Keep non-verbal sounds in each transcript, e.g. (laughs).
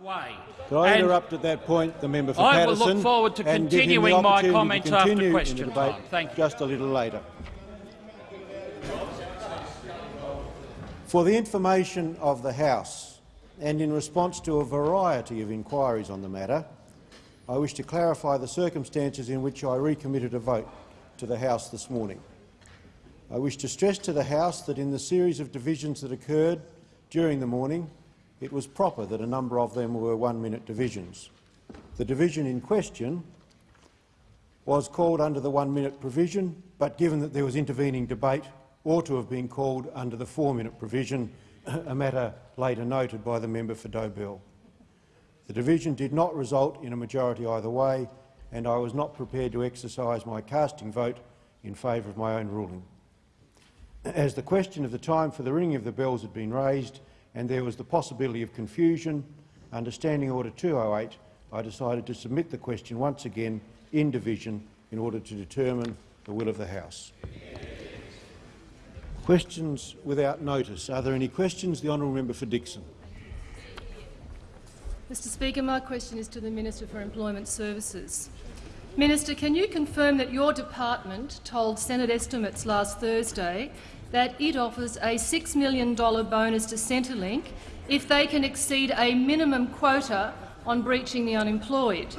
way. Could I And interrupt at that point the member for I will Paterson look forward to continuing my comments after continue in the question time. Thank you. Just a little later. For the information of the House, and in response to a variety of inquiries on the matter, I wish to clarify the circumstances in which I recommitted a vote to the House this morning. I wish to stress to the House that in the series of divisions that occurred during the morning, it was proper that a number of them were one-minute divisions. The division in question was called under the one-minute provision, but given that there was intervening debate, ought to have been called under the four-minute provision, a matter later noted by the member for Dobell. The division did not result in a majority either way, and I was not prepared to exercise my casting vote in favour of my own ruling. As the question of the time for the ringing of the bells had been raised and there was the possibility of confusion, under Standing Order 208, I decided to submit the question once again in division in order to determine the will of the House. Questions without notice. Are there any questions? The honourable member for Dickson. Mr Speaker, my question is to the Minister for Employment Services. Minister, can you confirm that your department told Senate estimates last Thursday that it offers a $6 million bonus to Centrelink if they can exceed a minimum quota on breaching the unemployed?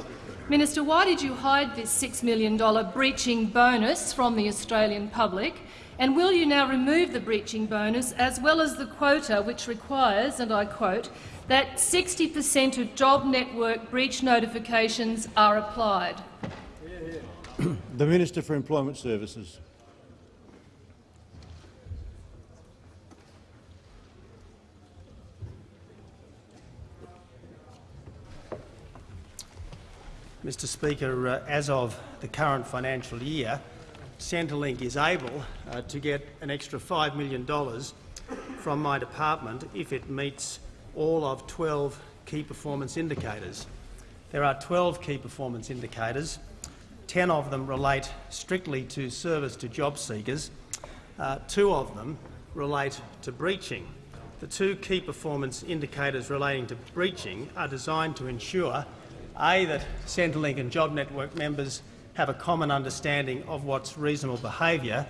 Minister, why did you hide this $6 million breaching bonus from the Australian public? And will you now remove the breaching bonus as well as the quota which requires, and I quote, that 60 per cent of job network breach notifications are applied? The Minister for Employment Services. Mr Speaker, uh, as of the current financial year, Centrelink is able uh, to get an extra $5 million from my department if it meets all of 12 key performance indicators. There are 12 key performance indicators. 10 of them relate strictly to service to job seekers. Uh, two of them relate to breaching. The two key performance indicators relating to breaching are designed to ensure a, that Centrelink and Job Network members have a common understanding of what's reasonable behaviour,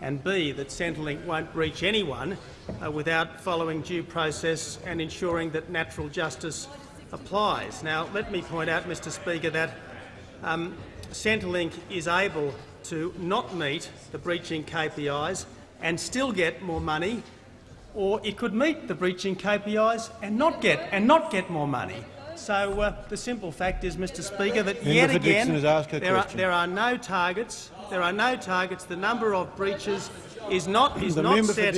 and B, that Centrelink won't breach anyone uh, without following due process and ensuring that natural justice applies. Now, let me point out, Mr Speaker, that um, Centrelink is able to not meet the breaching KPIs and still get more money, or it could meet the breaching KPIs and not get, and not get more money. So uh, the simple fact is, Mr Speaker, that Member yet again has asked her there are, there are no targets. There are no targets. The number of breaches is not is The not set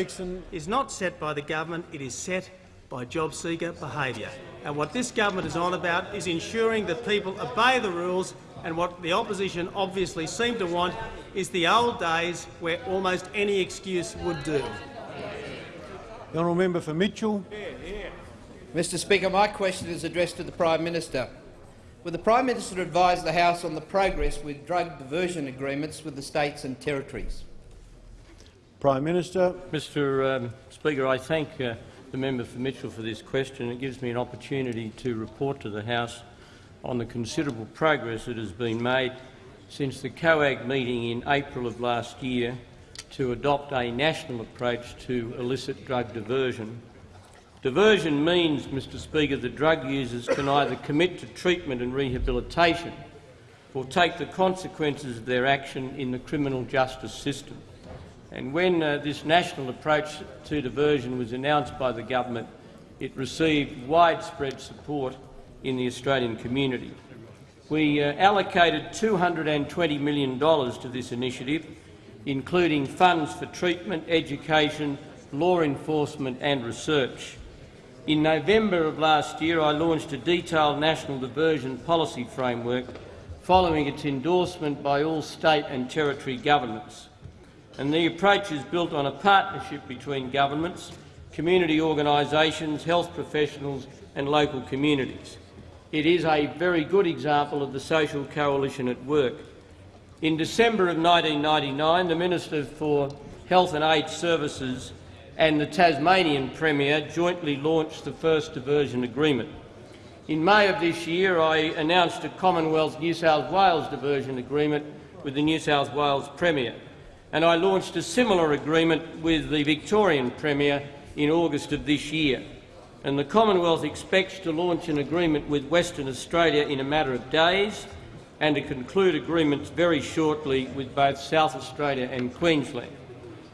is not set by the government. It is set by job seeker behaviour. And what this government is on about is ensuring that people obey the rules. And what the opposition obviously seem to want is the old days where almost any excuse would do. The honourable member for Mitchell. Mr Speaker, my question is addressed to the Prime Minister. Will the Prime Minister advise the House on the progress with drug diversion agreements with the states and territories? Prime Minister. Mr um, Speaker, I thank uh, the member for Mitchell for this question. It gives me an opportunity to report to the House on the considerable progress that has been made since the COAG meeting in April of last year to adopt a national approach to illicit drug diversion. Diversion means, Mr Speaker, that drug users can either commit to treatment and rehabilitation or take the consequences of their action in the criminal justice system. And when uh, this national approach to diversion was announced by the government, it received widespread support in the Australian community. We uh, allocated $220 million to this initiative, including funds for treatment, education, law enforcement and research. In November of last year, I launched a detailed national diversion policy framework following its endorsement by all state and territory governments. And the approach is built on a partnership between governments, community organisations, health professionals and local communities. It is a very good example of the social coalition at work. In December of 1999, the Minister for Health and Aged Services and the Tasmanian Premier jointly launched the first diversion agreement. In May of this year, I announced a Commonwealth New South Wales diversion agreement with the New South Wales Premier, and I launched a similar agreement with the Victorian Premier in August of this year. And the Commonwealth expects to launch an agreement with Western Australia in a matter of days and to conclude agreements very shortly with both South Australia and Queensland.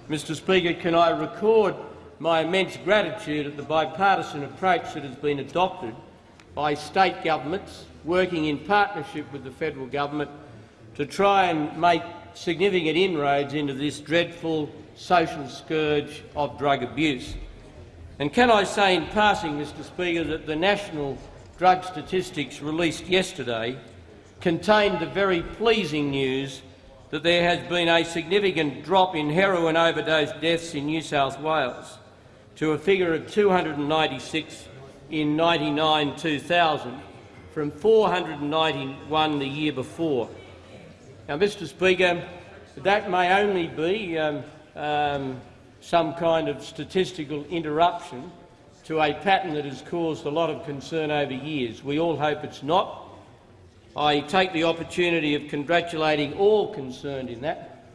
Mr Speaker, can I record my immense gratitude at the bipartisan approach that has been adopted by state governments working in partnership with the federal government to try and make significant inroads into this dreadful social scourge of drug abuse. And can I say in passing, Mr Speaker, that the national drug statistics released yesterday contained the very pleasing news that there has been a significant drop in heroin overdose deaths in New South Wales to a figure of 296 in 99-2000 from 491 the year before. Now, Mr Speaker, that may only be um, um, some kind of statistical interruption to a pattern that has caused a lot of concern over years. We all hope it's not. I take the opportunity of congratulating all concerned in that,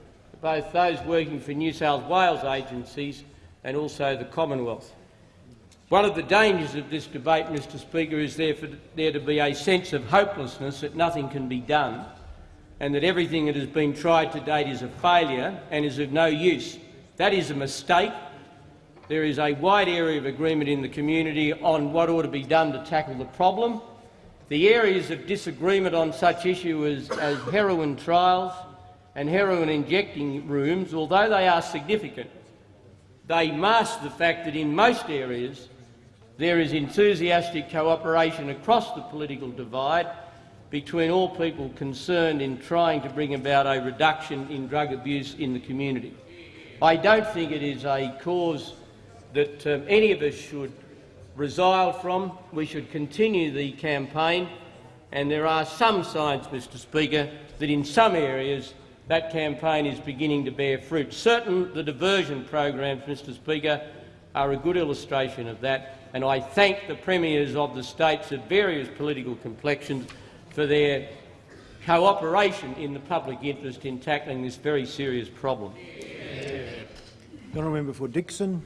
both those working for New South Wales agencies and also the Commonwealth. One of the dangers of this debate, Mr Speaker, is there for there to be a sense of hopelessness that nothing can be done and that everything that has been tried to date is a failure and is of no use. That is a mistake. There is a wide area of agreement in the community on what ought to be done to tackle the problem. The areas of disagreement on such issues as, as heroin trials and heroin injecting rooms, although they are significant, they mask the fact that in most areas there is enthusiastic cooperation across the political divide between all people concerned in trying to bring about a reduction in drug abuse in the community. I don't think it is a cause that um, any of us should resile from. We should continue the campaign, and there are some signs, Mr Speaker, that in some areas that campaign is beginning to bear fruit. Certain the diversion programs, Mr Speaker, are a good illustration of that, and I thank the premiers of the states of various political complexions for their cooperation in the public interest in tackling this very serious problem. Honourable member for Dickson.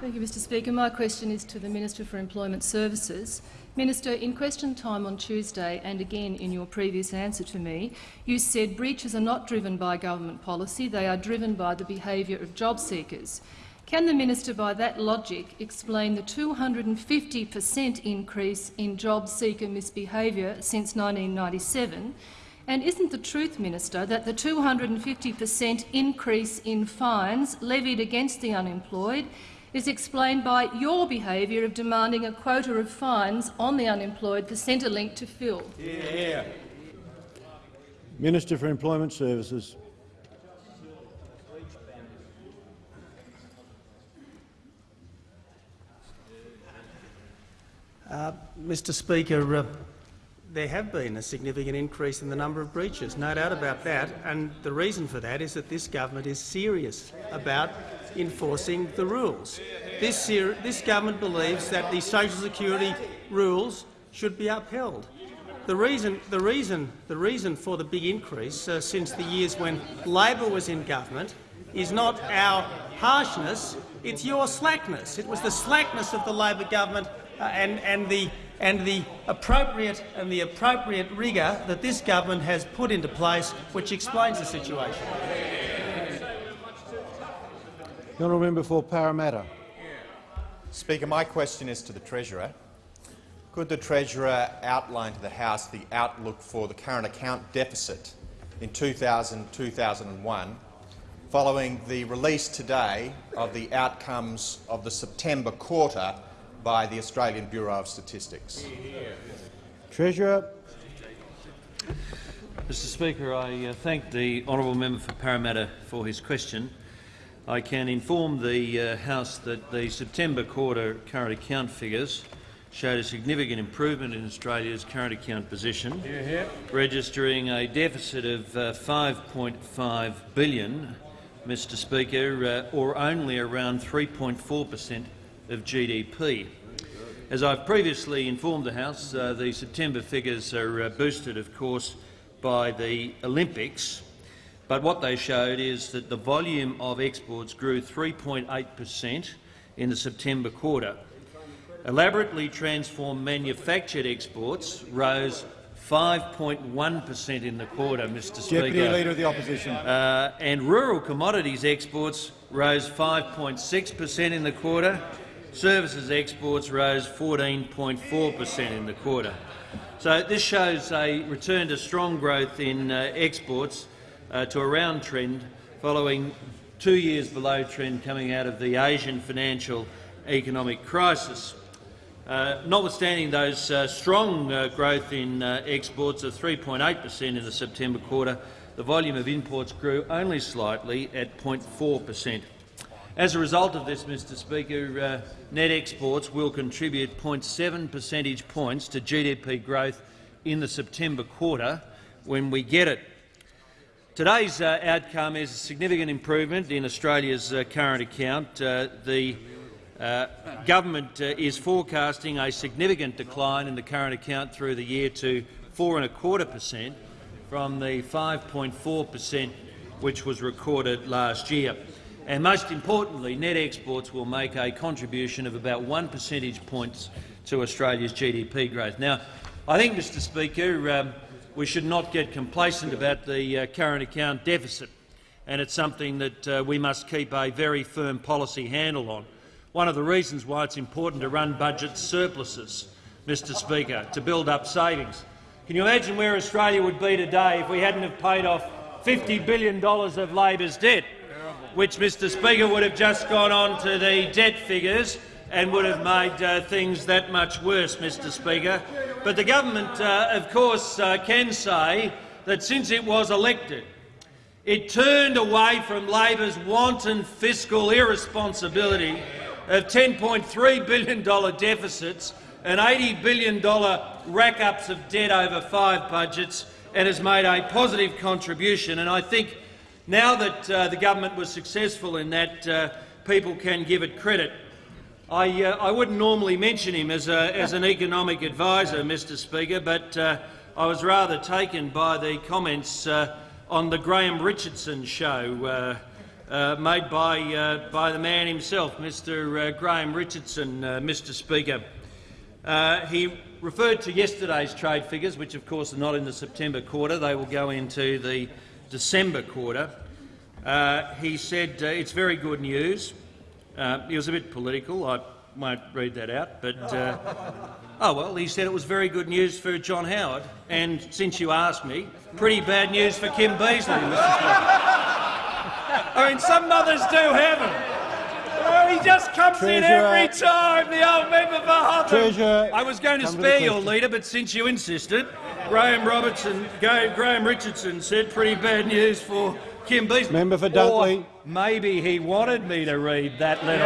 Thank you, Mr Speaker. My question is to the Minister for Employment Services. Minister, in question time on Tuesday and again in your previous answer to me, you said breaches are not driven by government policy, they are driven by the behaviour of job seekers. Can the minister, by that logic, explain the 250 per cent increase in job seeker misbehaviour since 1997? And isn't the truth, Minister, that the 250 per cent increase in fines levied against the unemployed is explained by your behaviour of demanding a quota of fines on the unemployed for Centrelink to fill? Yeah. Minister for Employment Services. Uh, Mr Speaker, uh, there have been a significant increase in the number of breaches, no doubt about that, and the reason for that is that this government is serious about enforcing the rules. This, this government believes that the social security rules should be upheld. The reason, the reason, the reason for the big increase uh, since the years when Labor was in government is not our harshness, it's your slackness. It was the slackness of the Labor government uh, and, and, the, and the appropriate and the appropriate rigour that this government has put into place, which explains the situation. The honourable member for Parramatta. Speaker, my question is to the Treasurer. Could the Treasurer outline to the House the outlook for the current account deficit in 2000-2001 following the release today of the outcomes of the September quarter by the Australian Bureau of Statistics. Treasurer. Mr Speaker, I uh, thank the honourable member for Parramatta for his question. I can inform the uh, House that the September quarter current account figures showed a significant improvement in Australia's current account position, yeah. registering a deficit of uh, 5.5 billion, Mr Speaker, uh, or only around 3.4 per cent of GDP. As I've previously informed the House, uh, the September figures are uh, boosted, of course, by the Olympics, but what they showed is that the volume of exports grew 3.8 per cent in the September quarter. Elaborately transformed manufactured exports rose 5.1 per cent in the quarter, Mr Speaker. Deputy Leader of the Opposition. Uh, and rural commodities exports rose 5.6 per cent in the quarter. Services exports rose 14.4 per cent in the quarter. So this shows a return to strong growth in uh, exports uh, to around trend following two years below trend coming out of the Asian financial economic crisis. Uh, notwithstanding those uh, strong uh, growth in uh, exports of 3.8 per cent in the September quarter, the volume of imports grew only slightly at 0.4 per cent. As a result of this, Mr Speaker, uh, net exports will contribute 0.7 percentage points to GDP growth in the September quarter when we get it. Today's uh, outcome is a significant improvement in Australia's uh, current account. Uh, the uh, government uh, is forecasting a significant decline in the current account through the year to four and a quarter per cent from the 5.4 per cent which was recorded last year. And most importantly, net exports will make a contribution of about one percentage points to Australia's GDP growth. Now, I think, Mr Speaker, um, we should not get complacent about the uh, current account deficit, and it's something that uh, we must keep a very firm policy handle on. One of the reasons why it's important to run budget surpluses, Mr Speaker, to build up savings. Can you imagine where Australia would be today if we hadn't have paid off $50 billion of Labor's debt, which, Mr Speaker, would have just gone on to the debt figures and would have made uh, things that much worse, Mr Speaker. But the government, uh, of course, uh, can say that since it was elected, it turned away from Labor's wanton fiscal irresponsibility of $10.3 billion deficits and $80 billion rack-ups of debt over five budgets and has made a positive contribution. And I think now that uh, the government was successful in that, uh, people can give it credit. I, uh, I wouldn't normally mention him as, a, as an economic advisor, Mr Speaker, but uh, I was rather taken by the comments uh, on the Graham Richardson show uh, uh, made by, uh, by the man himself, Mr Graham Richardson, Mr Speaker. He referred to yesterday's trade figures, which of course are not in the September quarter. They will go into the December quarter. He said it's very good news. Uh, he was a bit political. I won't read that out, but uh, (laughs) oh well. He said it was very good news for John Howard, and since you asked me, pretty bad news for Kim Beazley, Mr. I mean, some mothers do have him. Oh, he just comes Treasurer. in every time, the old member for Hotham. Treasurer, I was going to come to spare your leader, but since you insisted, Graham Robertson, Ga- Graham Richardson said pretty bad news for Kim Beazley. Member for Dunkley. Maybe he wanted me to read that letter.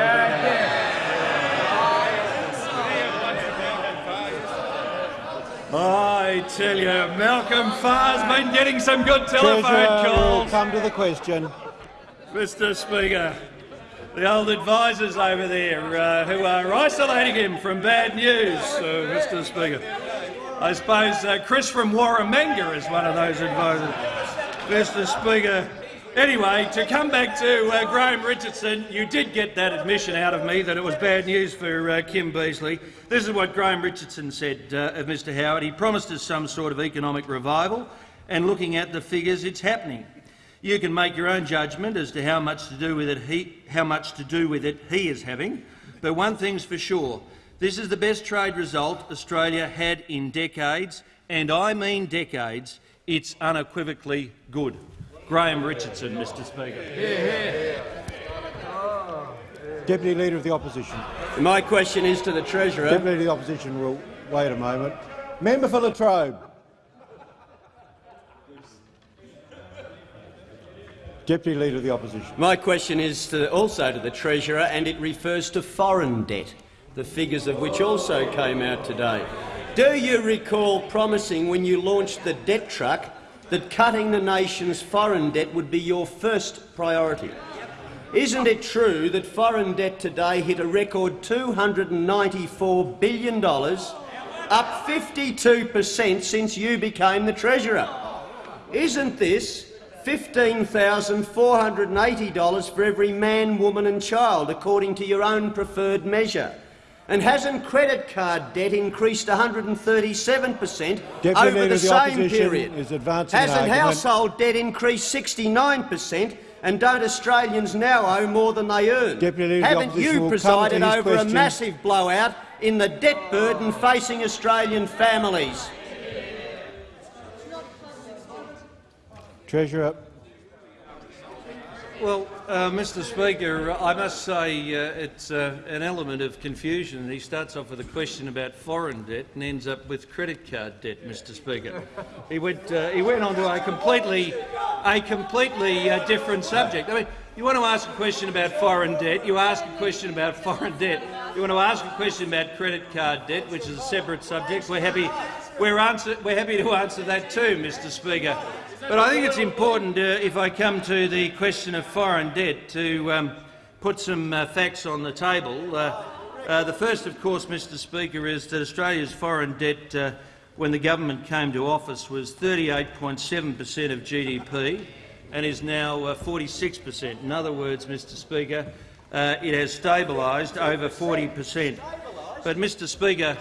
I tell you, Malcolm Farr's been getting some good telephone Treasurer will calls. come to the question. Mr Speaker, the old advisers over there uh, who are isolating him from bad news, uh, Mr Speaker. I suppose uh, Chris from Waramanga is one of those advisers. Mr Speaker, anyway, to come back to uh, Graham Richardson, you did get that admission out of me that it was bad news for uh, Kim Beazley. This is what Graham Richardson said uh, of Mr Howard. He promised us some sort of economic revival, and looking at the figures, it's happening. You can make your own judgment as to how much to do with it he, how much to do with it he is having, but one thing's for sure: this is the best trade result Australia had in decades, and I mean decades. It's unequivocally good. Graham Richardson, Mr Speaker. Deputy Leader of the Opposition. My question is to the Treasurer. Deputy Leader of the Opposition will wait a moment. Member for La Trobe. Deputy Leader of the Opposition. My question is to, also to the Treasurer, and it refers to foreign debt, the figures of which also came out today. Do you recall promising when you launched the debt truck that cutting the nation's foreign debt would be your first priority? Isn't it true that foreign debt today hit a record $294 billion, up 52 per cent since you became the Treasurer? Isn't this $15,480 for every man, woman and child, according to your own preferred measure? And hasn't credit card debt increased 137 per cent Deputy over the the same Opposition period? Hasn't household debt increased 69 per cent? And don't Australians now owe more than they earn? Deputy Leader of the Haven't you will come to presided over a massive blowout in the debt burden facing Australian families? Treasurer. Well, uh, Mr Speaker, I must say uh, it's uh, an element of confusion. He starts off with a question about foreign debt and ends up with credit card debt, Mr Speaker. He went, uh, he went on to a completely, a completely uh, different subject. I mean, you want to ask a question about foreign debt, you ask a question about (laughs) foreign debt. You want to ask a question about credit card debt, which is a separate subject. We're happy, we're, answer, we're happy to answer that too, Mr Speaker. But I think it's important, uh, if I come to the question of foreign debt, to um, put some uh, facts on the table. Uh, uh, the first, of course, Mr Speaker, is that Australia's foreign debt, uh, when the government came to office, was 38.7 per cent of GDP and is now uh, 46 per cent. In other words, Mr Speaker, it has stabilised over 40 per cent. But, Mr Speaker,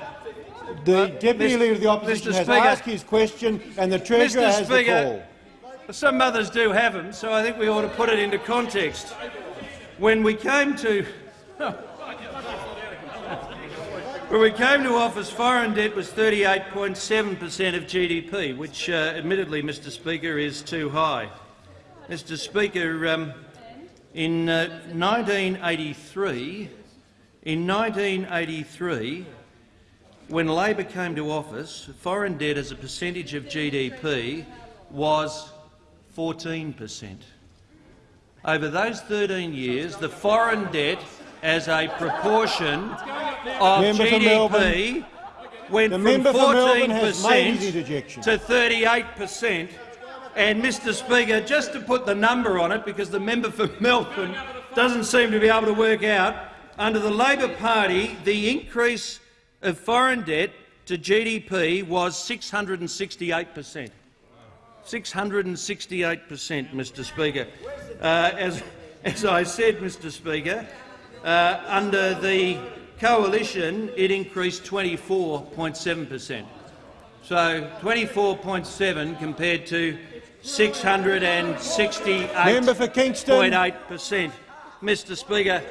The Deputy. Leader of the Opposition Mr. has Speaker. asked his question and the Treasurer has the call. Some others do have them, so I think we ought to put it into context. When we came to (laughs) when we came to office, foreign debt was 38.7 per cent of GDP, which, uh, admittedly, Mr. Speaker, is too high. Mr. Speaker, um, in uh, 1983, in 1983, when Labor came to office, foreign debt as a percentage of GDP was 14 per cent. Over those 13 years, the foreign debt as a proportion of Member. GDP went The from 14 Melbourne per has made his cent interjection. to 38 per cent. And, Mr Speaker, just to put the number on it, because the member for Melbourne doesn't seem to be able to work out, under the Labor Party, the increase of foreign debt to GDP was 668 per cent. 668 per cent, Mr Speaker. Uh, as, as I said, Mr Speaker, uh, under the coalition it increased 24.7 per cent. So 24.7 compared to 668.8 Member for Kingston. per cent. Mr Speaker,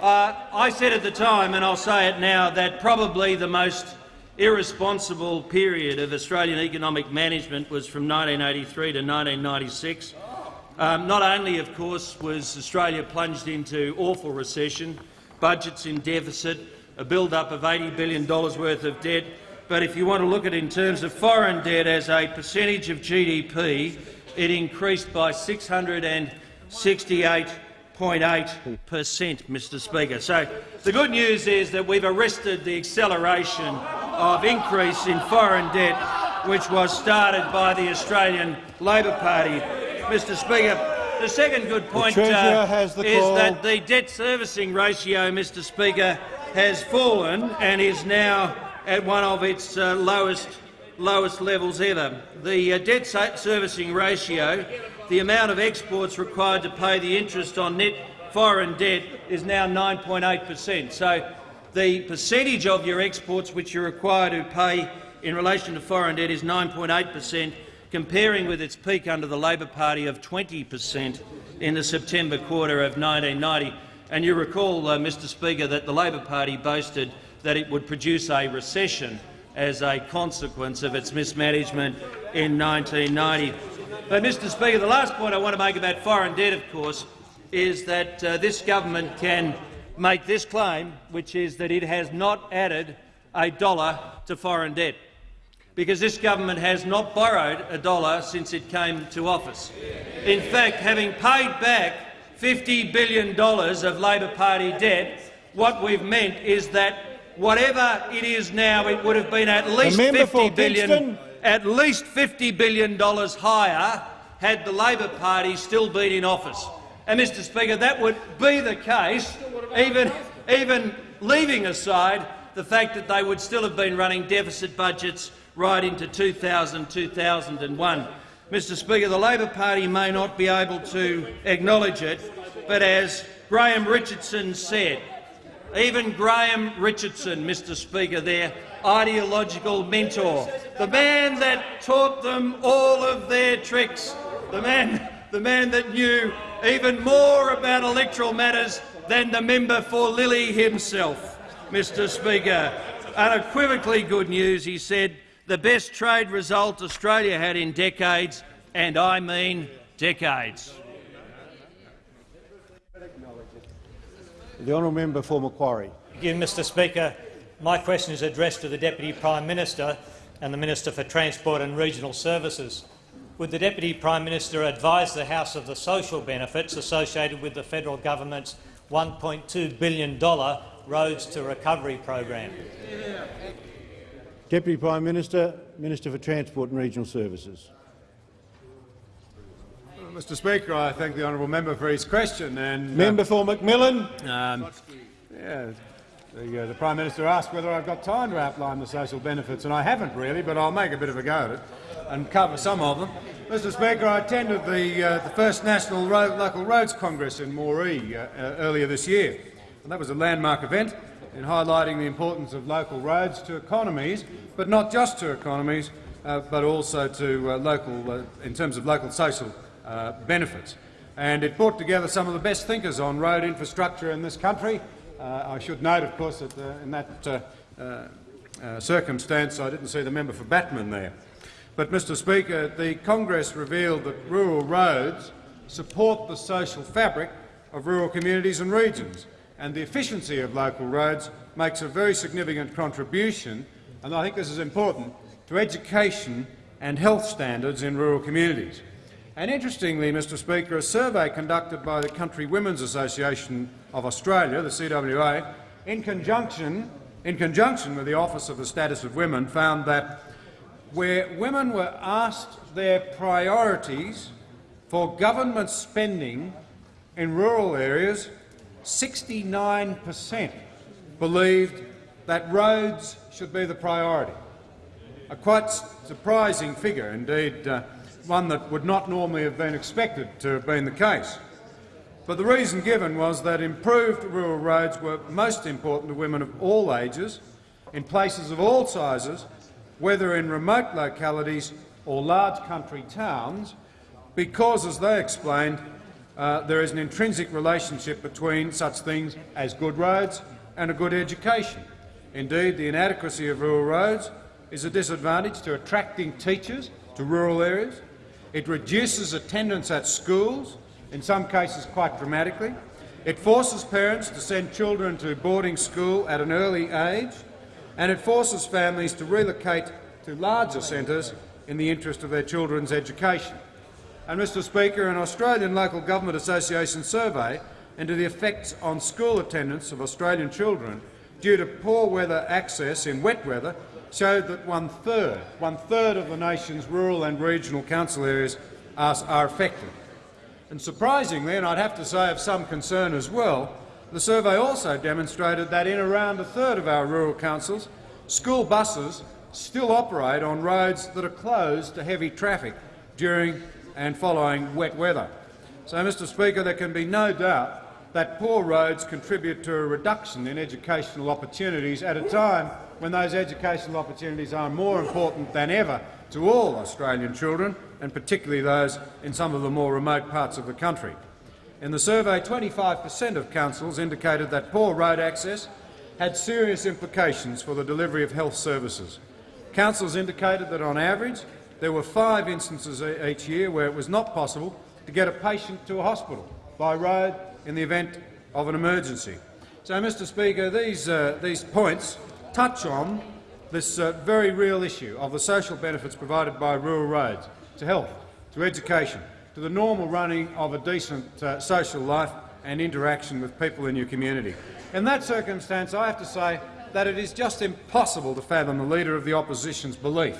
uh, I said at the time, and I'll say it now, that probably the most irresponsible period of Australian economic management was from 1983 to 1996. Um, not only, of course, was Australia plunged into awful recession, budgets in deficit, a build-up of $80 billion worth of debt, but if you want to look at it in terms of foreign debt as a percentage of GDP, it increased by 668.8 per cent, Mr Speaker. So the good news is that we've arrested the acceleration of increase in foreign debt, which was started by the Australian Labor Party. Mr Speaker, the second good point uh, is call. that the debt servicing ratio, Mr Speaker, has fallen and is now at one of its uh, lowest, lowest levels ever. The uh, debt servicing ratio, the amount of exports required to pay the interest on net foreign debt, is now 9.8 per cent. So the percentage of your exports which you're required to pay in relation to foreign debt is 9.8 per cent, comparing with its peak under the Labor Party of 20 per cent in the September quarter of 1990. And you recall, uh, Mr Speaker, that the Labor Party boasted that it would produce a recession as a consequence of its mismanagement in 1990. But, Mr Speaker, the last point I want to make about foreign debt, of course, is that uh, this government can make this claim, which is that it has not added a dollar to foreign debt, because this government has not borrowed a dollar since it came to office. In fact, having paid back $50 billion of Labor Party debt, what we've meant is that whatever it is now, it would have been at least $50 billion, at least $50 billion higher had the Labor Party still been in office. And, Mr Speaker, that would be the case, even, even leaving aside the fact that they would still have been running deficit budgets right into 2000, 2001. Mr Speaker, the Labor Party may not be able to acknowledge it, but as Graham Richardson said, even Graham Richardson, Mr Speaker, their ideological mentor, the man that taught them all of their tricks, the man, the man that knew even more about electoral matters than the member for Lilley himself, Mr Speaker. Unequivocally good news, he said, the best trade result Australia had in decades, and I mean decades. The honourable member for Macquarie. Thank you, Mr Speaker. My question is addressed to the Deputy Prime Minister and the Minister for Transport and Regional Services. Would the Deputy Prime Minister advise the House of the social benefits associated with the federal government's $1.2 billion Roads to Recovery program? Deputy Prime Minister, Minister for Transport and Regional Services. Mr Speaker, I thank the honourable member for his question. And, uh, member for McMillan. Um, yeah, the, uh, the, Prime Minister asked whether I've got time to outline the social benefits, and I haven't really, but I'll make a bit of a go at it and cover some of them. Mr Speaker, I attended the, uh, the first National Road, Local Roads Congress in Moree uh, uh, earlier this year, and that was a landmark event in highlighting the importance of local roads to economies, but not just to economies, uh, but also to local, in terms of local social uh, benefits. And it brought together some of the best thinkers on road infrastructure in this country. Uh, I should note, of course, that uh, in that uh, circumstance I didn't see the member for Batman there. But, Mr Speaker, the Congress revealed that rural roads support the social fabric of rural communities and regions, and the efficiency of local roads makes a very significant contribution, and I think this is important, to education and health standards in rural communities. And interestingly, Mr Speaker, a survey conducted by the Country Women's Association of Australia, the CWA, in conjunction, in conjunction with the Office of the Status of Women, found that where women were asked their priorities for government spending in rural areas, 69 per cent believed that roads should be the priority. A quite surprising figure indeed. Uh, one that would not normally have been expected to have been the case. But the reason given was that improved rural roads were most important to women of all ages, in places of all sizes, whether in remote localities or large country towns, because, as they explained, uh, there is an intrinsic relationship between such things as good roads and a good education. Indeed, the inadequacy of rural roads is a disadvantage to attracting teachers to rural areas, it reduces attendance at schools, in some cases quite dramatically. It forces parents to send children to boarding school at an early age, and it forces families to relocate to larger centres in the interest of their children's education. And, Mr Speaker, an Australian Local Government Association survey into the effects on school attendance of Australian children due to poor weather access in wet weather showed that one-third one third of the nation's rural and regional council areas are, are affected. And surprisingly, and I'd have to say of some concern as well, the survey also demonstrated that in around a third of our rural councils, school buses still operate on roads that are closed to heavy traffic during and following wet weather. So, Mr Speaker, there can be no doubt that poor roads contribute to a reduction in educational opportunities at a time when those educational opportunities are more important than ever to all Australian children, and particularly those in some of the more remote parts of the country. In the survey, 25 per cent of councils indicated that poor road access had serious implications for the delivery of health services. Councils indicated that, on average, there were five instances each year where it was not possible to get a patient to a hospital by road in the event of an emergency. So, Mr Speaker, these, uh, these points touch on this uh, very real issue of the social benefits provided by rural roads to health, to education, to the normal running of a decent uh, social life and interaction with people in your community. In that circumstance, I have to say that it is just impossible to fathom the Leader of the Opposition's belief.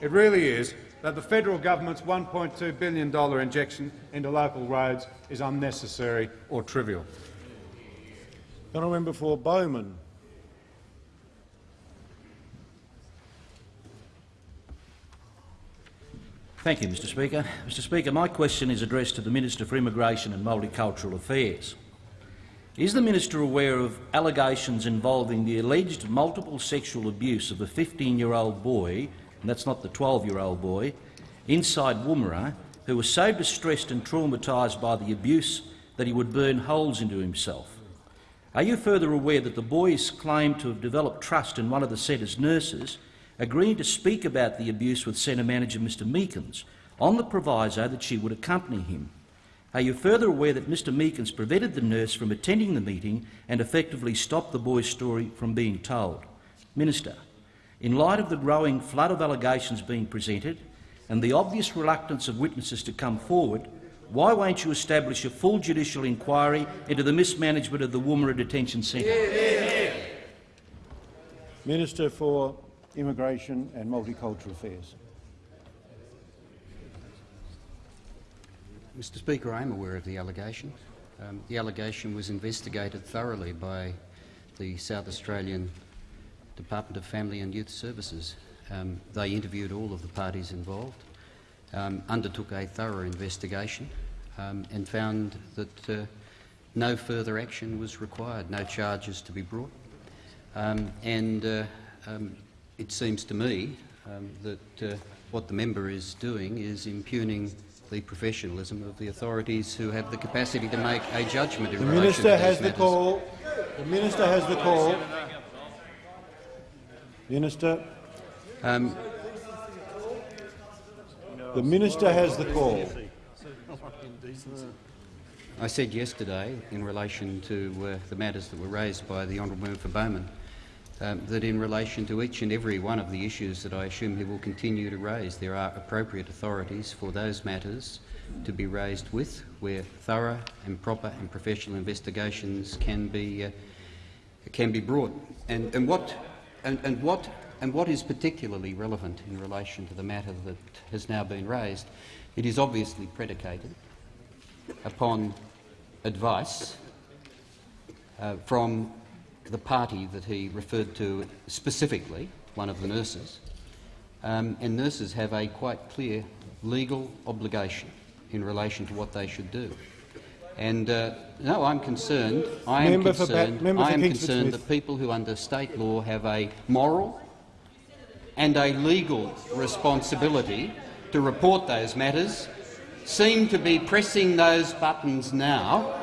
It really is that the federal government's $1.2 billion injection into local roads is unnecessary or trivial. Honourable member for Bowman. Thank you, Mr Speaker. Mr Speaker, my question is addressed to the Minister for Immigration and Multicultural Affairs. Is the minister aware of allegations involving the alleged multiple sexual abuse of a 15-year-old boy, and that's not the 12-year-old boy, inside Woomera, who was so distressed and traumatised by the abuse that he would burn holes into himself? Are you further aware that the boy is claimed to have developed trust in one of the centre's nurses agreeing to speak about the abuse with Centre Manager Mr Meekins on the proviso that she would accompany him. Are you further aware that Mr Meekins prevented the nurse from attending the meeting and effectively stopped the boy's story from being told? Minister, in light of the growing flood of allegations being presented and the obvious reluctance of witnesses to come forward, why won't you establish a full judicial inquiry into the mismanagement of the Woomera Detention Centre? Minister for Immigration and Multicultural Affairs. Mr Speaker, I am aware of the allegation. Um, the allegation was investigated thoroughly by the South Australian Department of Family and Youth Services. Um, they interviewed all of the parties involved, um, undertook a thorough investigation um, and found that uh, no further action was required, no charges to be brought. Um, and uh, um, it seems to me um, that uh, what the member is doing is impugning the professionalism of the authorities who have the capacity to make a judgment in The relation minister to has these the matters. call. The minister has the call. Minister. Um, The minister has the call. I said yesterday, in relation to uh, the matters that were raised by the honourable member for Bowman, um, that in relation to each and every one of the issues that I assume he will continue to raise, there are appropriate authorities for those matters to be raised with, where thorough and proper and professional investigations can be uh, can be brought. And, and what and, and what and what is particularly relevant in relation to the matter that has now been raised, it is obviously predicated upon advice uh, from the party that he referred to specifically, one of the nurses, um, and nurses have a quite clear legal obligation in relation to what they should do. And uh, no, I'm concerned. I am Member concerned. I am concerned that people who, under state law, have a moral and a legal responsibility to report those matters seem to be pressing those buttons now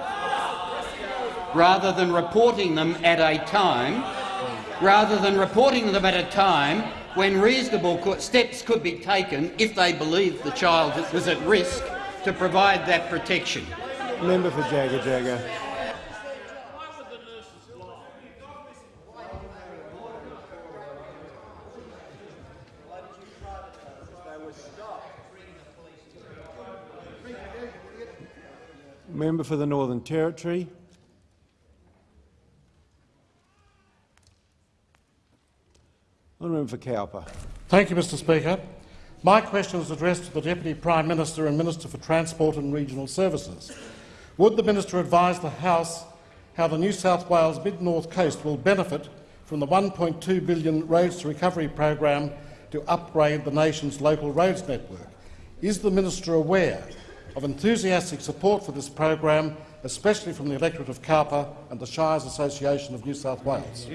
rather than reporting them at a time rather than reporting them at a time when reasonable steps could be taken if they believed the child was at risk to provide that protection. Member for Jagajaga. Member for the Northern Territory. Honourable Member for Cowper. Thank you, Mr Speaker. My question is addressed to the Deputy Prime Minister and Minister for Transport and Regional Services. Would the Minister advise the House how the New South Wales Mid-North Coast will benefit from the 1.2 billion Roads to Recovery program to upgrade the nation's local roads network? Is the Minister aware of enthusiastic support for this program, especially from the electorate of Cowper and the Shires Association of New South Wales?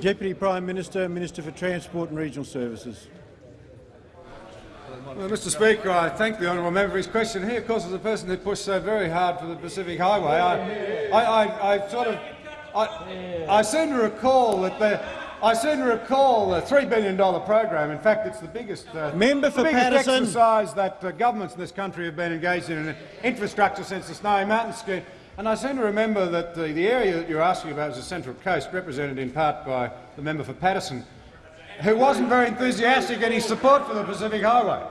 Deputy Prime Minister, Minister for Transport and Regional Services. Well, Mr Speaker, I thank the honourable member for his question. He, of course, is a person who pushed so very hard for the Pacific Highway. I, I, I, I sort of, I, I seem to recall that the, I seem to recall the $3 billion program. In fact, it's the biggest, uh, Member for the biggest Paterson. exercise that uh, governments in this country have been engaged in in infrastructure since the Snowy Mountains scheme. And I seem to remember that the, the area that you're asking about is the Central Coast, represented in part by the member for Paterson, who wasn't very enthusiastic in his support for the Pacific Highway.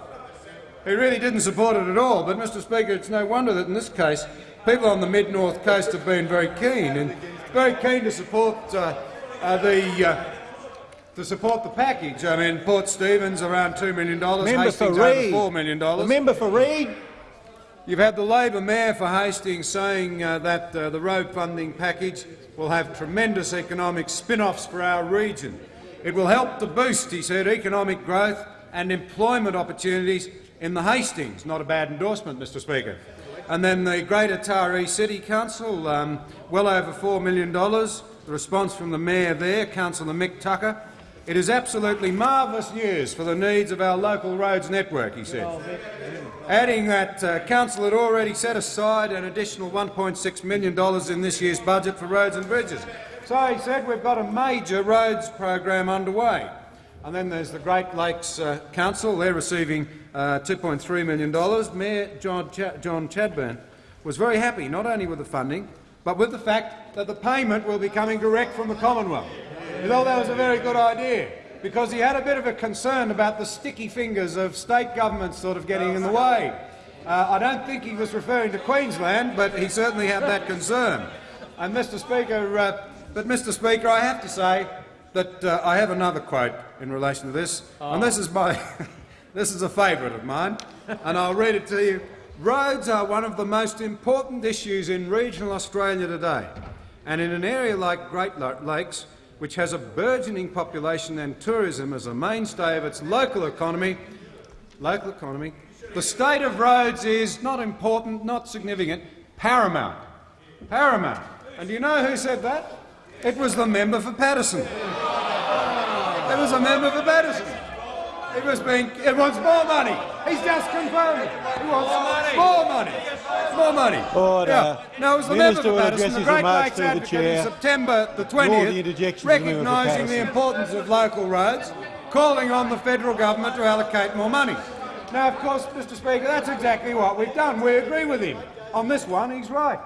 He really didn't support it at all. But, Mr Speaker, it's no wonder that in this case people on the mid-north coast have been very keen and very keen to support uh, uh, the, uh, to support the package. I mean, Port Stephens around $2 million, Member Hastings for over $4 million. The member for Reid. You've had the Labor Mayor for Hastings saying uh, that uh, the road funding package will have tremendous economic spin-offs for our region. It will help to boost, he said, economic growth and employment opportunities in the Hastings. Not a bad endorsement, Mr Speaker. And then the Greater Taree City Council, um, well over $4 million. The response from the Mayor there, Councillor Mick Tucker. It is absolutely marvellous news for the needs of our local roads network, he said. Adding that uh, Council had already set aside an additional $1.6 million in this year's budget for roads and bridges. So he said we've got a major roads program underway. And then there's the Great Lakes uh, Council. They're receiving uh, $2.3 million. Mayor John, Ch John Chadburn was very happy not only with the funding, but with the fact that the payment will be coming direct from the Commonwealth. He thought that was a very good idea because he had a bit of a concern about the sticky fingers of state governments sort of getting in the way. Uh, I don't think he was referring to Queensland, but he certainly had that concern. And Mr Speaker, uh, but Mr Speaker, I have to say that uh, I have another quote in relation to this, and this is my, (laughs) this is a favourite of mine, and I'll read it to you. Roads are one of the most important issues in regional Australia today, and in an area like Great Lakes, which has a burgeoning population and tourism as a mainstay of its local economy, local economy, the state of roads is not important, not significant, paramount. Paramount. And do you know who said that? It was the member for Paterson. It was a member for Paterson. It was being. It wants more money. He's just confirmed. it. He wants more money. More money. Order. Yeah. No, it was the Minister member for will Paterson, address the his Great remarks Lakes through the Advocate, in. September the 20th, interjections of the recognising the importance of local roads, calling on the federal government to allocate more money. Now, of course, Mr Speaker, that's exactly what we've done. We agree with him. On this one, he's right.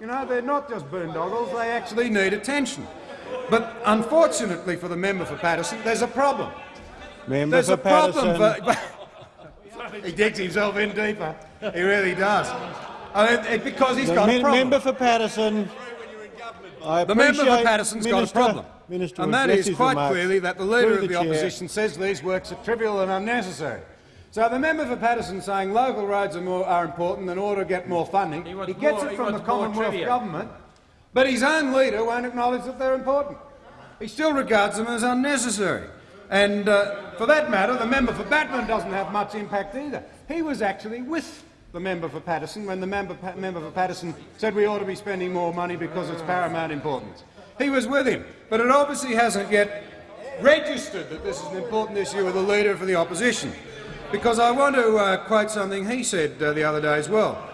You know, they're not just boondoggles, they actually need attention. But unfortunately for the member for Paterson, there's a problem. Member There's for a problem Paterson. for... (laughs) he digs himself in deeper. He really does. I mean, it- because he's The got a problem. member for Paterson. I The member for appreciate Paterson's got a problem. Minister and will that address is his quite clearly that the leader through of the, the chair. opposition says these works are trivial and unnecessary. So the member for Paterson saying local roads are, more, are important in order to get more funding. He, wants gets more- it from the Commonwealth trivia. government, but his own leader won't acknowledge that they're important. He still regards them as unnecessary. And uh, for that matter, the member for Batman doesn't have much impact either. He was actually with the member for Paterson when the member, pa member for Paterson said we ought to be spending more money because it's paramount importance. He was with him, but it obviously hasn't yet registered that this is an important issue with the leader for the opposition. Because I want to uh, quote something he said uh, the other day as well.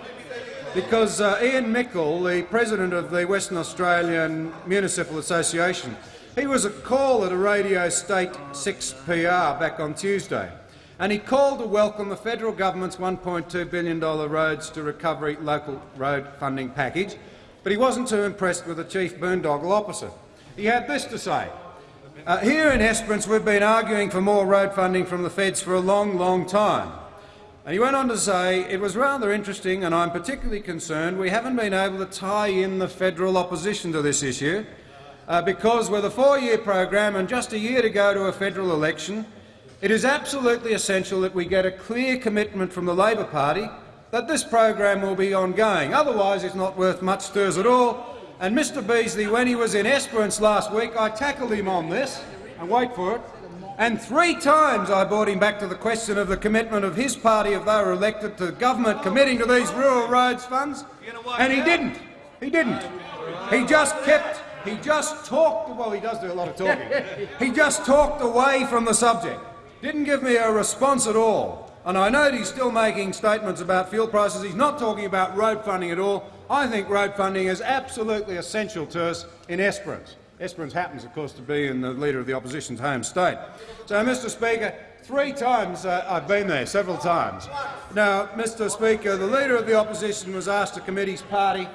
Because uh, Ian Mickle, the president of the Western Australian Municipal Association, he was a call at a radio state 6PR back on Tuesday, and he called to welcome the federal government's $1.2 billion roads to recovery local road funding package, but he wasn't too impressed with the chief boondoggle opposite. He had this to say. Uh, here in Esperance, we've been arguing for more road funding from the feds for a long, long time. And he went on to say, it was rather interesting and I'm particularly concerned we haven't been able to tie in the federal opposition to this issue uh, because with a four-year program and just a year to go to a federal election, it is absolutely essential that we get a clear commitment from the Labor Party that this program will be ongoing. Otherwise, it's not worth much us at all. And Mr Beazley, when he was in Esperance last week, I tackled him on this, and wait for it, and three times I brought him back to the question of the commitment of his party if they were elected to government committing to these rural roads funds, and he didn't. He didn't. He just kept, he just talked, well, he does do a lot of talking. He just talked away from the subject. Didn't give me a response at all. And I know he's still making statements about fuel prices. He's not talking about road funding at all. I think road funding is absolutely essential to us in Esperance. Esperance happens, of course, to be in the Leader of the Opposition's home state. So, Mr Speaker, three times uh, I've been there, several times. Now, Mr Speaker, the Leader of the Opposition was asked to commit his party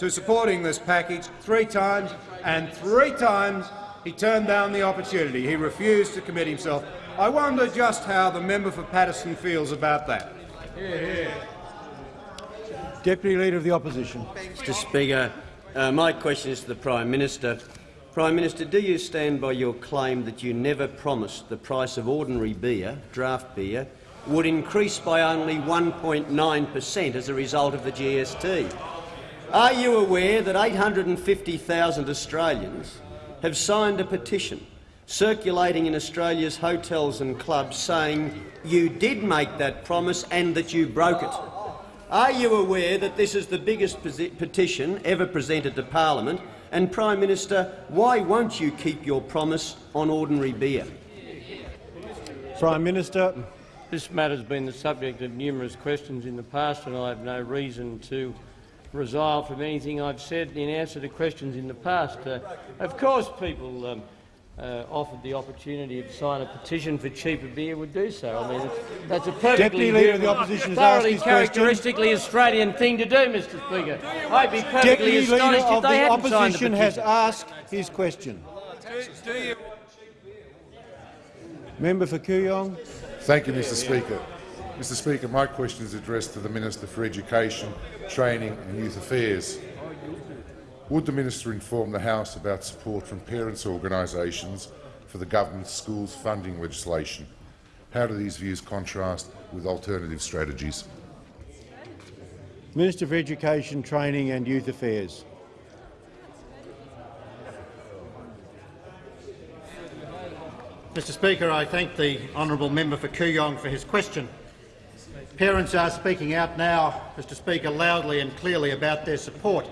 to supporting this package three times, and three times he turned down the opportunity. He refused to commit himself. I wonder just how the member for Paterson feels about that. Deputy Leader of the Opposition. Mr Speaker, uh, my question is to the Prime Minister. Prime Minister, do you stand by your claim that you never promised the price of ordinary beer, draft beer, would increase by only 1.9 per cent as a result of the GST? Are you aware that 850,000 Australians have signed a petition circulating in Australia's hotels and clubs saying you did make that promise and that you broke it? Are you aware that this is the biggest petition ever presented to parliament? And, Prime Minister, why won't you keep your promise on ordinary beer? Prime Minister. This matter has been the subject of numerous questions in the past, and I have no reason to resile from anything I've said in answer to questions in the past. Uh, of course, people um, uh, offered the opportunity to sign a petition for cheaper beer would do so. I mean, that's a perfectly Deputy Leader of the Opposition thoroughly has characteristically Australian thing to do, Mr. Speaker. I'd be perfectly Deputy astonished Leader if of they the hadn't signed the Opposition has asked his question. Member for Kooyong. Thank you, Mr Speaker. Mr Speaker, my question is addressed to the Minister for Education, Training and Youth Affairs. Would the Minister inform the House about support from parents' organisations for the government's schools funding legislation? How do these views contrast with alternative strategies? Minister for Education, Training and Youth Affairs. Mr Speaker, I thank the honourable member for Kooyong for his question. Parents are speaking out now, Mr Speaker, loudly and clearly about their support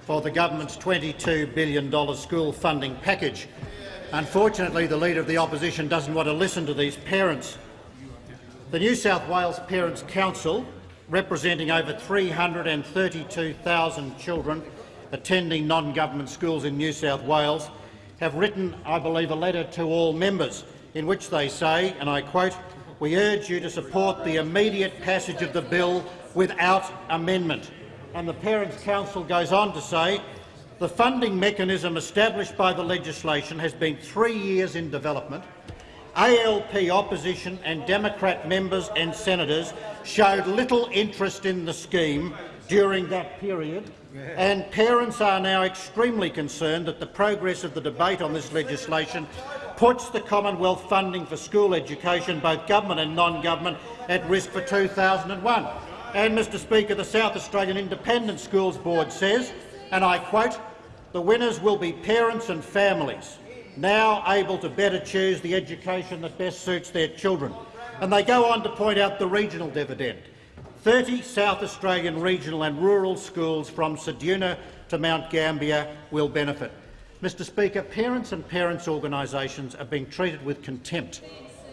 for the government's $22 billion school funding package. Unfortunately, the Leader of the Opposition doesn't want to listen to these parents. The New South Wales Parents' Council, representing over 332,000 children attending non-government schools in New South Wales, have written, I believe, a letter to all members in which they say, and I quote, we urge you to support the immediate passage of the bill without amendment. And the Parents' Council goes on to say, the funding mechanism established by the legislation has been three years in development. ALP opposition and Democrat members and senators showed little interest in the scheme during that period, and parents are now extremely concerned that the progress of the debate on this legislation puts the Commonwealth funding for school education, both government and non-government, at risk for 2001. And, Mr Speaker, the South Australian Independent Schools Board says, and I quote, the winners will be parents and families, now able to better choose the education that best suits their children. And they go on to point out the regional dividend. 30 South Australian regional and rural schools from Ceduna to Mount Gambier will benefit. Mr Speaker, parents and parents' organisations are being treated with contempt,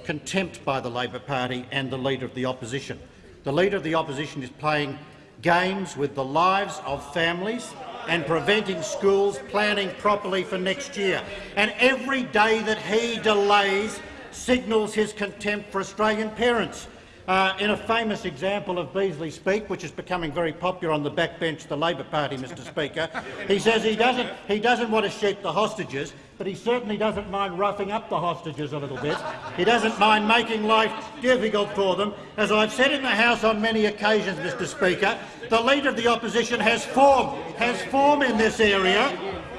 contempt by the Labor Party and the Leader of the Opposition. The Leader of the Opposition is playing games with the lives of families and preventing schools planning properly for next year. And every day that he delays signals his contempt for Australian parents. Uh, in a famous example of Beazley speak, which is becoming very popular on the backbench of the Labor Party, Mr Speaker, he says he doesn't, he doesn't want to shoot the hostages, but he certainly doesn't mind roughing up the hostages a little bit. He doesn't mind making life difficult for them. As I've said in the House on many occasions, Mr Speaker, the Leader of the Opposition has form, has form in this area.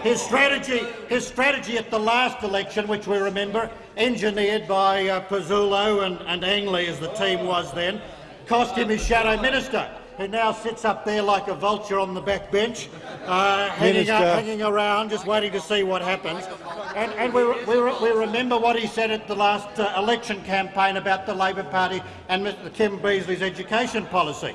His strategy, his strategy at the last election, which we remember, engineered by uh, and, and Angley, as the team was then, cost him his shadow minister, who now sits up there like a vulture on the back bench, uh, hanging, up, hanging around, just waiting to see what happens. And, and we, we, we remember what he said at the last uh, election campaign about the Labor Party and Mr Kim Beazley's education policy.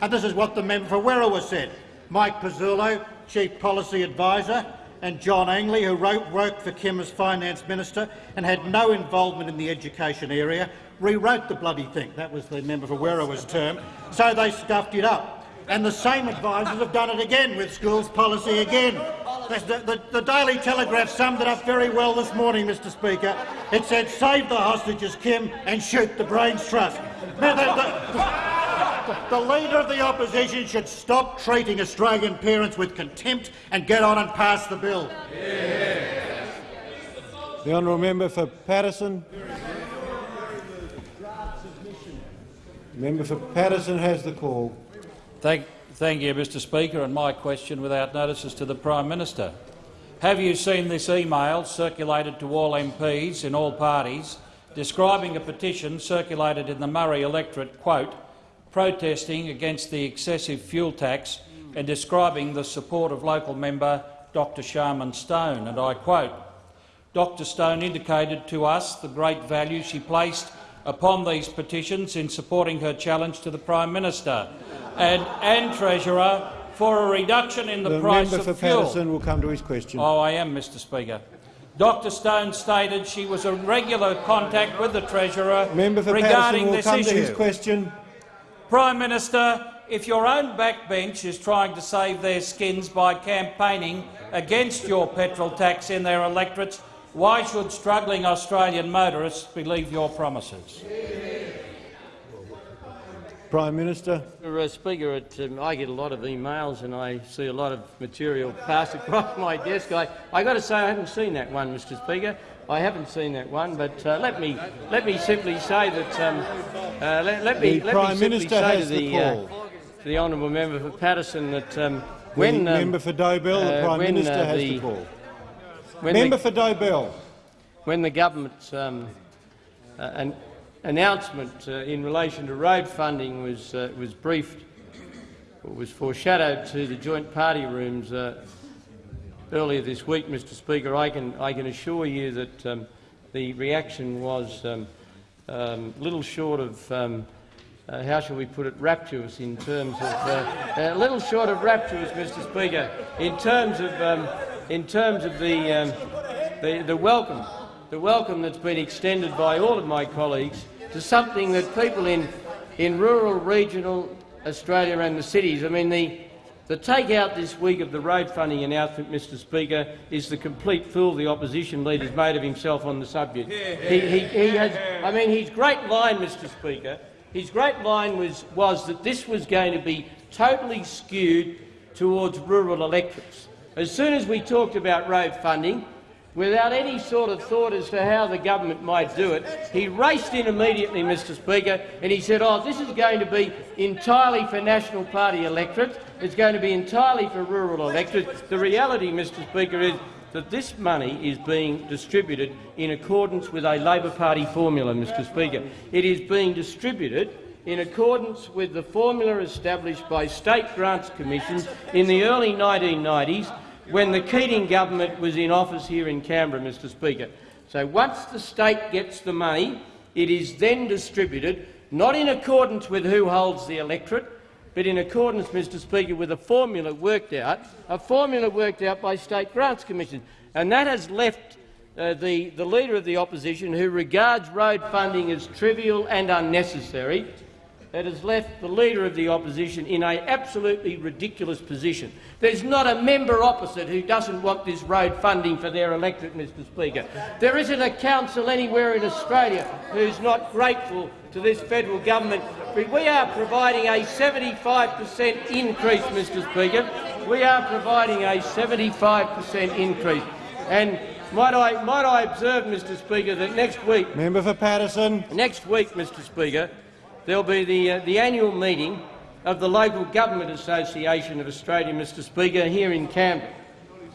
And this is what the member for Werriwa said. Mike Pizzulo, Chief Policy Advisor, and John Angley, who wrote, worked for Kim as Finance Minister and had no involvement in the education area, rewrote the bloody thing. That was the member for Werriwa's term. So they stuffed it up. And the same advisers have done it again with schools policy again. The, the, the Daily Telegraph summed it up very well this morning, Mr Speaker. It said, save the hostages, Kim, and shoot the Brains Trust. The, the, the Leader of the Opposition should stop treating Australian parents with contempt and get on and pass the bill. The honourable member for Paterson. Member for Paterson has the call. Thank, thank you, Mr Speaker, and my question without notice is to the Prime Minister. Have you seen this email circulated to all MPs in all parties describing a petition circulated in the Murray electorate, quote, protesting against the excessive fuel tax and describing the support of local member Dr Sharman Stone, and I quote, Dr Stone indicated to us the great value she placed upon these petitions in supporting her challenge to the Prime Minister and, and Treasurer for a reduction in the, The price member for of fuel. Paterson will come to his question. Oh, I am, Mr Speaker. Dr Stone stated she was in regular contact with the Treasurer Member for regarding Paterson will this come issue. to his question. Prime Minister, if your own backbench is trying to save their skins by campaigning against your petrol tax in their electorates, why should struggling Australian motorists believe your promises? Prime Minister. Mr. uh, Speaker, it, um, I get a lot of emails and I see a lot of material pass (laughs) across my desk. I, I got to say I haven't seen that one, Mr. Speaker. I haven't seen that one, but uh, let me let me simply say that um, uh, let, let me The let Prime me simply Minister say has to the the, uh, to the honourable member for Paterson that um, The when um, member for Dobell, the uh, Prime when, Minister uh, has the, the call. When Member the, for Dobell. when the government um, uh, an announcement uh, in relation to road funding was uh, was briefed or was foreshadowed to the joint party rooms uh, earlier this week, Mr. Speaker, I can I can assure you that um, the reaction was um, um, little short of. Uh, how shall we put it, rapturous in terms of, uh, a little short of rapturous, Mr Speaker, in terms of, um, in terms of the, um, the, the welcome, the welcome that's been extended by all of my colleagues to something that people in, in rural, regional Australia and the cities, I mean, the, the take-out this week of the road funding announcement, Mr Speaker, is the complete fool the opposition leader's made of himself on the subject. He, he, he has, I mean, his great line, Mr Speaker, his great line was, was that this was going to be totally skewed towards rural electorates. As soon as we talked about road funding, without any sort of thought as to how the government might do it, he raced in immediately, Mr Speaker, and he said, oh, this is going to be entirely for National Party electorates, it's going to be entirely for rural electorates. The reality, Mr Speaker, is that this money is being distributed in accordance with a Labor Party formula, Mr Speaker. It is being distributed in accordance with the formula established by state grants commissions in the early 1990s when the Keating government was in office here in Canberra, Mr Speaker. So once the state gets the money, it is then distributed, not in accordance with who holds the electorate, but in accordance, Mr Speaker, with a formula worked out, a formula worked out by state grants commissions. And that has left uh, the, the Leader of the Opposition, who regards road funding as trivial and unnecessary, it has left the Leader of the Opposition in an absolutely ridiculous position. There's not a member opposite who doesn't want this road funding for their electorate, Mr Speaker. There isn't a council anywhere in Australia who's not grateful to this federal government. We are providing a 75 per cent increase, Mr Speaker. We are providing a 75 per cent increase. And might I, might I observe, Mr Speaker, that next week— Member for Paterson. Next week, Mr Speaker, there'll be the, uh, the annual meeting of the Local Government Association of Australia, Mr Speaker, here in Canberra.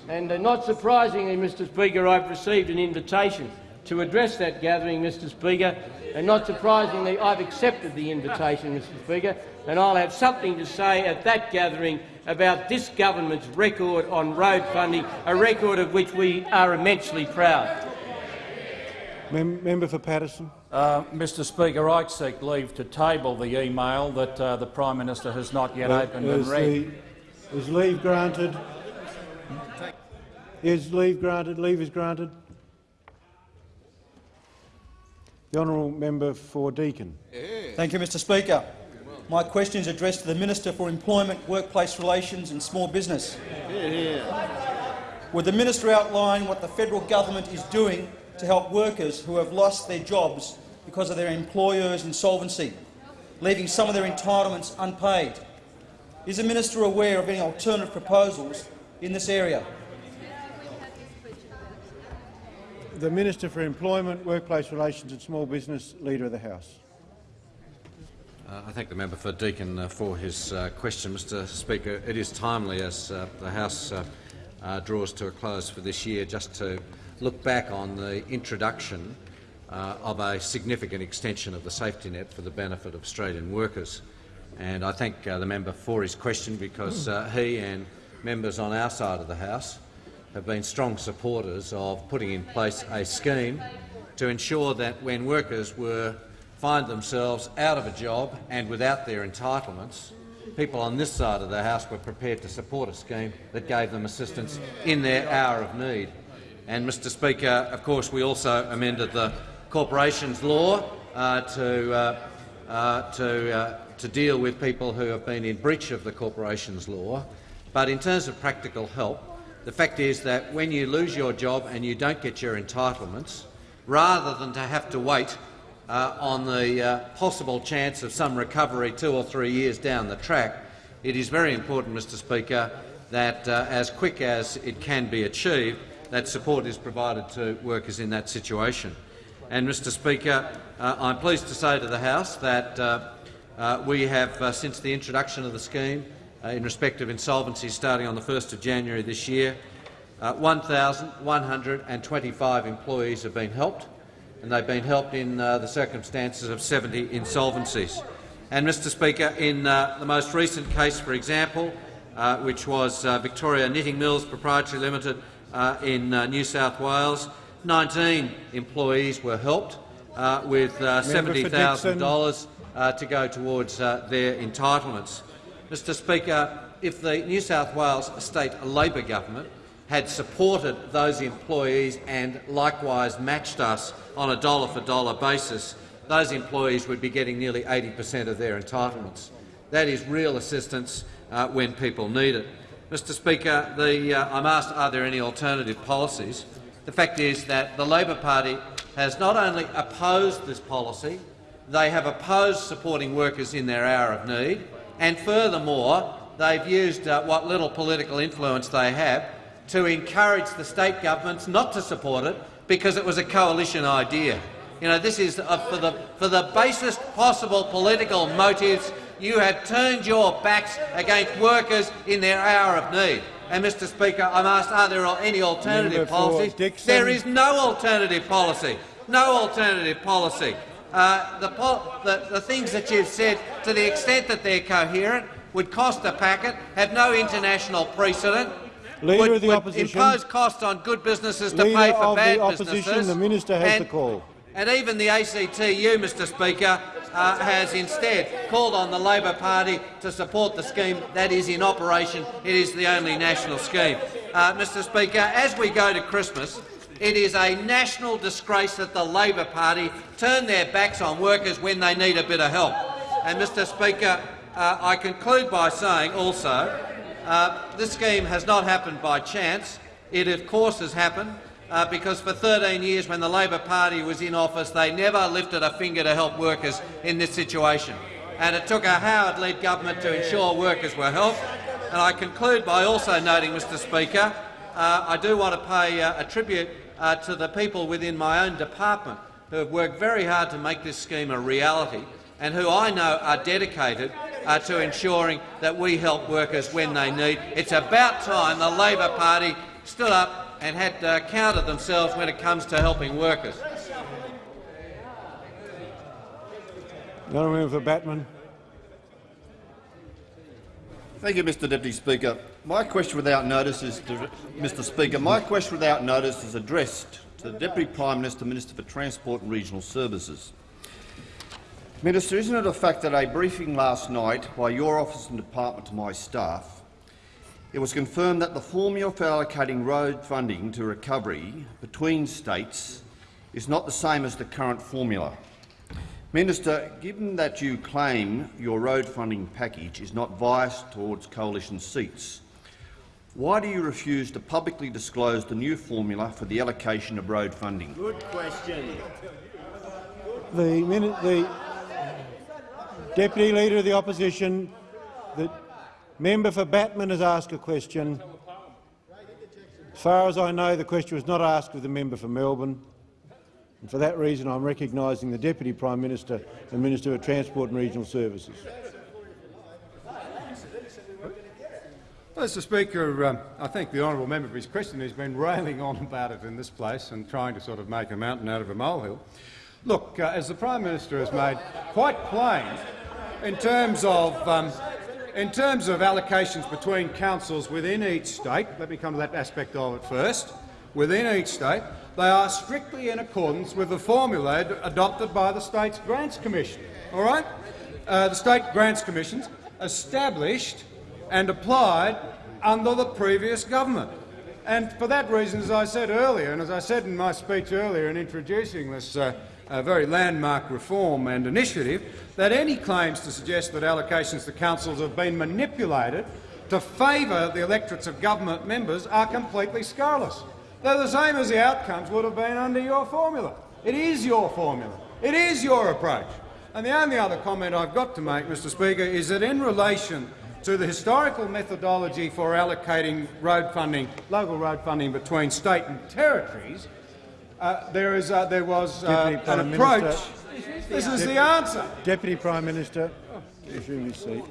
And uh, not surprisingly, Mr Speaker, I've received an invitation to address that gathering, Mr Speaker, and not surprisingly, I've accepted the invitation, Mr Speaker, and I'll have something to say at that gathering about this government's record on road funding, a record of which we are immensely proud. Mem member for Paterson. Uh, Mr Speaker, I seek leave to table the email that uh, the Prime Minister has not yet Uh, opened and read. the- Is leave granted? Is leave granted? Leave is granted. The honourable member for Deakin. Thank you, Mr Speaker. My question is addressed to the Minister for Employment, Workplace Relations and Small Business. Would the minister outline what the federal government is doing to help workers who have lost their jobs because of their employer's insolvency, leaving some of their entitlements unpaid? Is the minister aware of any alternative proposals in this area? The Minister for Employment, Workplace Relations and Small Business, Leader of the House. Uh, I thank the member for Deakin uh, for his uh, question, Mr Speaker. It is timely as uh, the House uh, uh, draws to a close for this year, just to look back on the introduction uh, of a significant extension of the safety net for the benefit of Australian workers. And I thank uh, the member for his question because uh, he and members on our side of the House have been strong supporters of putting in place a scheme to ensure that when workers were find themselves out of a job and without their entitlements, people on this side of the House were prepared to support a scheme that gave them assistance in their hour of need. And, Mr Speaker, of course, we also amended the corporations law uh, to, uh, uh, to, uh, to deal with people who have been in breach of the corporations law. But in terms of practical help, the fact is that when you lose your job and you don't get your entitlements, rather than to have to wait uh, on the uh, possible chance of some recovery two or three years down the track, it is very important, Mr Speaker, that uh, as quick as it can be achieved, that support is provided to workers in that situation. And, Mr Speaker, uh, I'm pleased to say to the House that uh, uh, we have, since the introduction of the scheme in respect of insolvency starting on the 1st of January this year, 1,125 employees have been helped and they've been helped in uh, the circumstances of 70 insolvencies. And, Mr Speaker, in uh, the most recent case, for example, uh, which was uh, Victoria Knitting Mills Proprietary Limited uh, in uh, New South Wales, 19 employees were helped with $70,000 to go towards their entitlements. Mr Speaker, if the New South Wales state Labor government had supported those employees and likewise matched us on a dollar-for-dollar -dollar basis, those employees would be getting nearly 80 per cent of their entitlements. That is real assistance uh, when people need it. Mr Speaker, the, uh, I'm asked are there any alternative policies. The fact is that the Labor Party has not only opposed this policy, they have opposed supporting workers in their hour of need, and furthermore, they've used uh, what little political influence they have to encourage the state governments not to support it because it was a coalition idea. You know, this is uh, for the for the basest possible political motives. You have turned your backs against workers in their hour of need. And, Mr Speaker, I'm asked, are there any alternative policies? There is no alternative policy. No alternative policy. Uh, the, the, the things that you've said, to the extent that they're coherent, would cost a packet, have no international precedent, Leader would, of the would opposition. impose costs on good businesses to Leader pay for bad the opposition, businesses. The minister has the call. And even the ACTU, Mr Speaker, uh, has instead called on the Labor Party to support the scheme that is in operation. It is the only national scheme. Uh, Mr Speaker, as we go to Christmas, it is a national disgrace that the Labor Party turn their backs on workers when they need a bit of help. And, Mr Speaker, uh, I conclude by saying also uh, this scheme has not happened by chance. It, of course, has happened uh, because for 13 years, when the Labor Party was in office, they never lifted a finger to help workers in this situation. And it took a Howard-led government to ensure workers were helped. And I conclude by also noting, Mr Speaker, uh, I do want to pay uh, a tribute uh, to the people within my own department who have worked very hard to make this scheme a reality and who I know are dedicated uh, to ensuring that we help workers when they need. It's about time the Labor Party stood up and had uh, counted themselves when it comes to helping workers. The honourable member for Batman. Thank you, Mr Deputy Speaker. My question without notice is, Mr Speaker, my question without notice is addressed to the Deputy Prime Minister, Minister for Transport and Regional Services. Minister, isn't it a fact that a briefing last night by your office and department to my staff, it was confirmed that the formula for allocating road funding to recovery between states is not the same as the current formula. Minister, given that you claim your road funding package is not biased towards coalition seats, why do you refuse to publicly disclose the new formula for the allocation of road funding? Good question. The, the Deputy Leader of the Opposition, the member for Batman has asked a question. As far as I know, the question was not asked of the member for Melbourne. And for that reason, I'm recognising the Deputy Prime Minister and Minister for Transport and Regional Services. Mr Speaker, um, I think the honourable member for his question has been railing on about it in this place and trying to sort of make a mountain out of a molehill. Look, uh, as the Prime Minister has made quite plain, in terms of um, in terms of allocations between councils within each state, let me come to that aspect of it first. Within each state, they are strictly in accordance with the formula adopted by the State's Grants Commission. All right, uh, the State Grants Commissions established and applied under the previous government. And for that reason, as I said earlier, and as I said in my speech earlier in introducing this uh, uh, very landmark reform and initiative, that any claims to suggest that allocations to councils have been manipulated to favour the electorates of government members are completely scurrilous. They're the same as the outcomes would have been under your formula. It is your formula. It is your approach. And the only other comment I've got to make, Mr Speaker, is that in relation to the historical methodology for allocating road funding, local road funding between state and territories, uh, there, is, uh, there was uh, an approach. Minister. This is the answer. Deputy Prime Minister, resume your seat.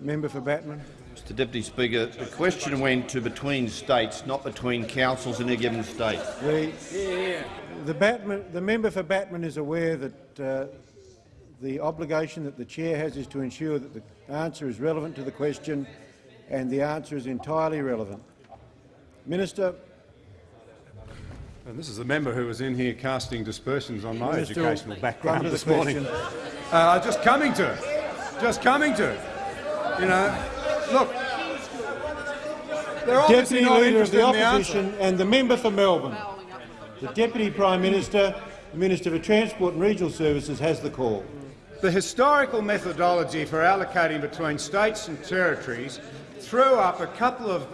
Member for Batman. Mr Deputy Speaker, the question went to between states, not between councils in a given state. The, the, Batman, the member for Batman is aware that uh, the obligation that the chair has is to ensure that the answer is relevant to the question and the answer is entirely relevant. Minister. And this is the member who was in here casting dispersions on my Minister, educational background this morning. Uh, just coming to it. Just coming to it. You know, look, Deputy Leader of the in the. Opposition and the member for Melbourne. The Deputy Prime Minister, the Minister for Transport and Regional Services has the call. The historical methodology for allocating between states and territories threw up a couple of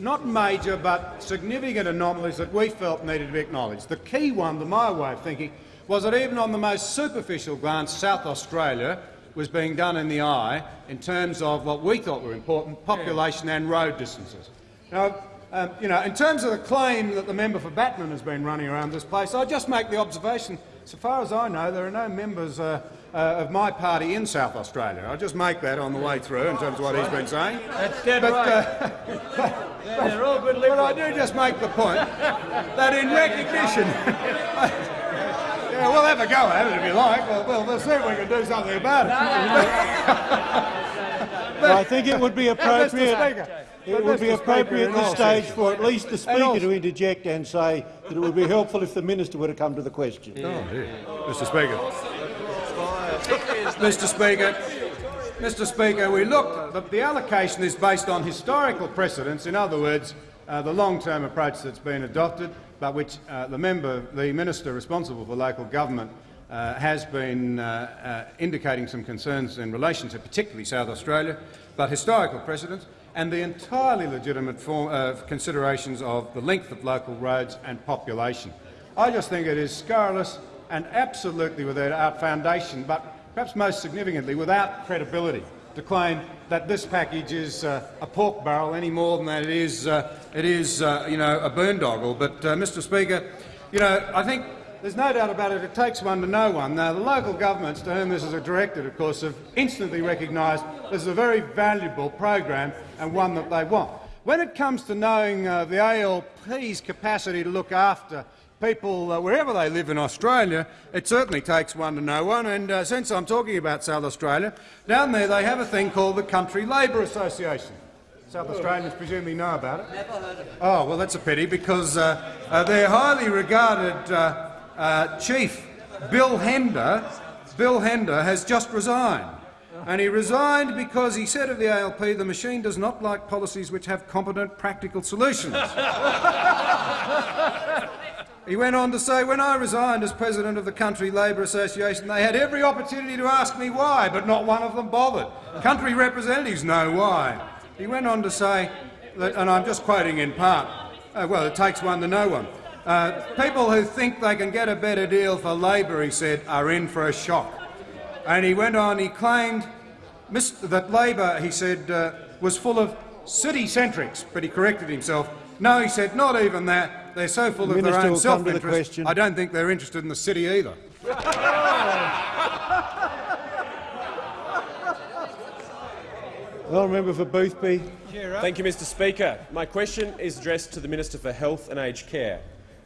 not major but significant anomalies that we felt needed to be acknowledged. The key one, to my way of thinking, was that even on the most superficial glance, South Australia was being done in the eye in terms of what we thought were important, population and road distances. Now, um, you know, in terms of the claim that the member for Batman has been running around this place, I'll just make the observation, so far as I know, there are no members uh, uh, of my party in South Australia. I'll just make that on the way through in terms of what he's been saying. That's dead but, right. (laughs) uh, They're- they're all good but I do just make the point that in recognition... (laughs) yeah, we'll have a go at it if you like. We'll, we'll, we'll see if we can do something about it. Well, (laughs) I think it would be Mr. appropriate. Speaker, It but would be appropriate at this stage seriousness- for at least the Speaker to interject and say that it would be helpful if the Minister were to come to the question. Oh, dear. Mr Speaker. Mr Speaker, Mr Speaker, we look, the, the allocation is based on historical precedents, in other words, uh, the long-term approach that's been adopted, but which uh, the member, the minister responsible for local government uh, has been uh, uh, indicating some concerns in relation to particularly South Australia, but historical precedents and the entirely legitimate form, uh, considerations of the length of local roads and population. I just think it is scurrilous and absolutely without foundation, but perhaps most significantly without credibility, to claim that this package is uh, a pork barrel any more than that it is, uh, it is uh, you know, a boondoggle. But, uh, Mr Speaker, you know, I think there's no doubt about it, it takes one to know one. Now, the local governments to whom this is directed, of course, have instantly recognised this is a very valuable program and one that they want. When it comes to knowing uh, the ALP's capacity to look after people uh, wherever they live in Australia, it certainly takes one to know one. And uh, since I'm talking about South Australia, down there they have a thing called the Country Labour Association. South Australians presumably know about it. Never heard of it. Oh, well, that's a pity because uh, uh, their highly regarded uh, chief, Bill Hender, Bill Hender has just resigned. And he resigned because he said of the ALP, the machine does not like policies which have competent, practical solutions. (laughs) He went on to say, when I resigned as president of the Country Labour Association, they had every opportunity to ask me why, but not one of them bothered. Country representatives know why. He went on to say, that, and I'm just quoting in part, uh, well, it takes one to know one. Uh, people who think they can get a better deal for Labor, he said, are in for a shock. And he went on, he claimed that Labor, he said, uh, was full of city-centrics, but he corrected himself. No, he said, not even that. They're so full The of their own will come to the self-interest, question. I don't think they're interested in the city either. (laughs) Honourable member for Boothby. Thank you, Mr Speaker. My question is addressed to the Minister for Health and Aged Care.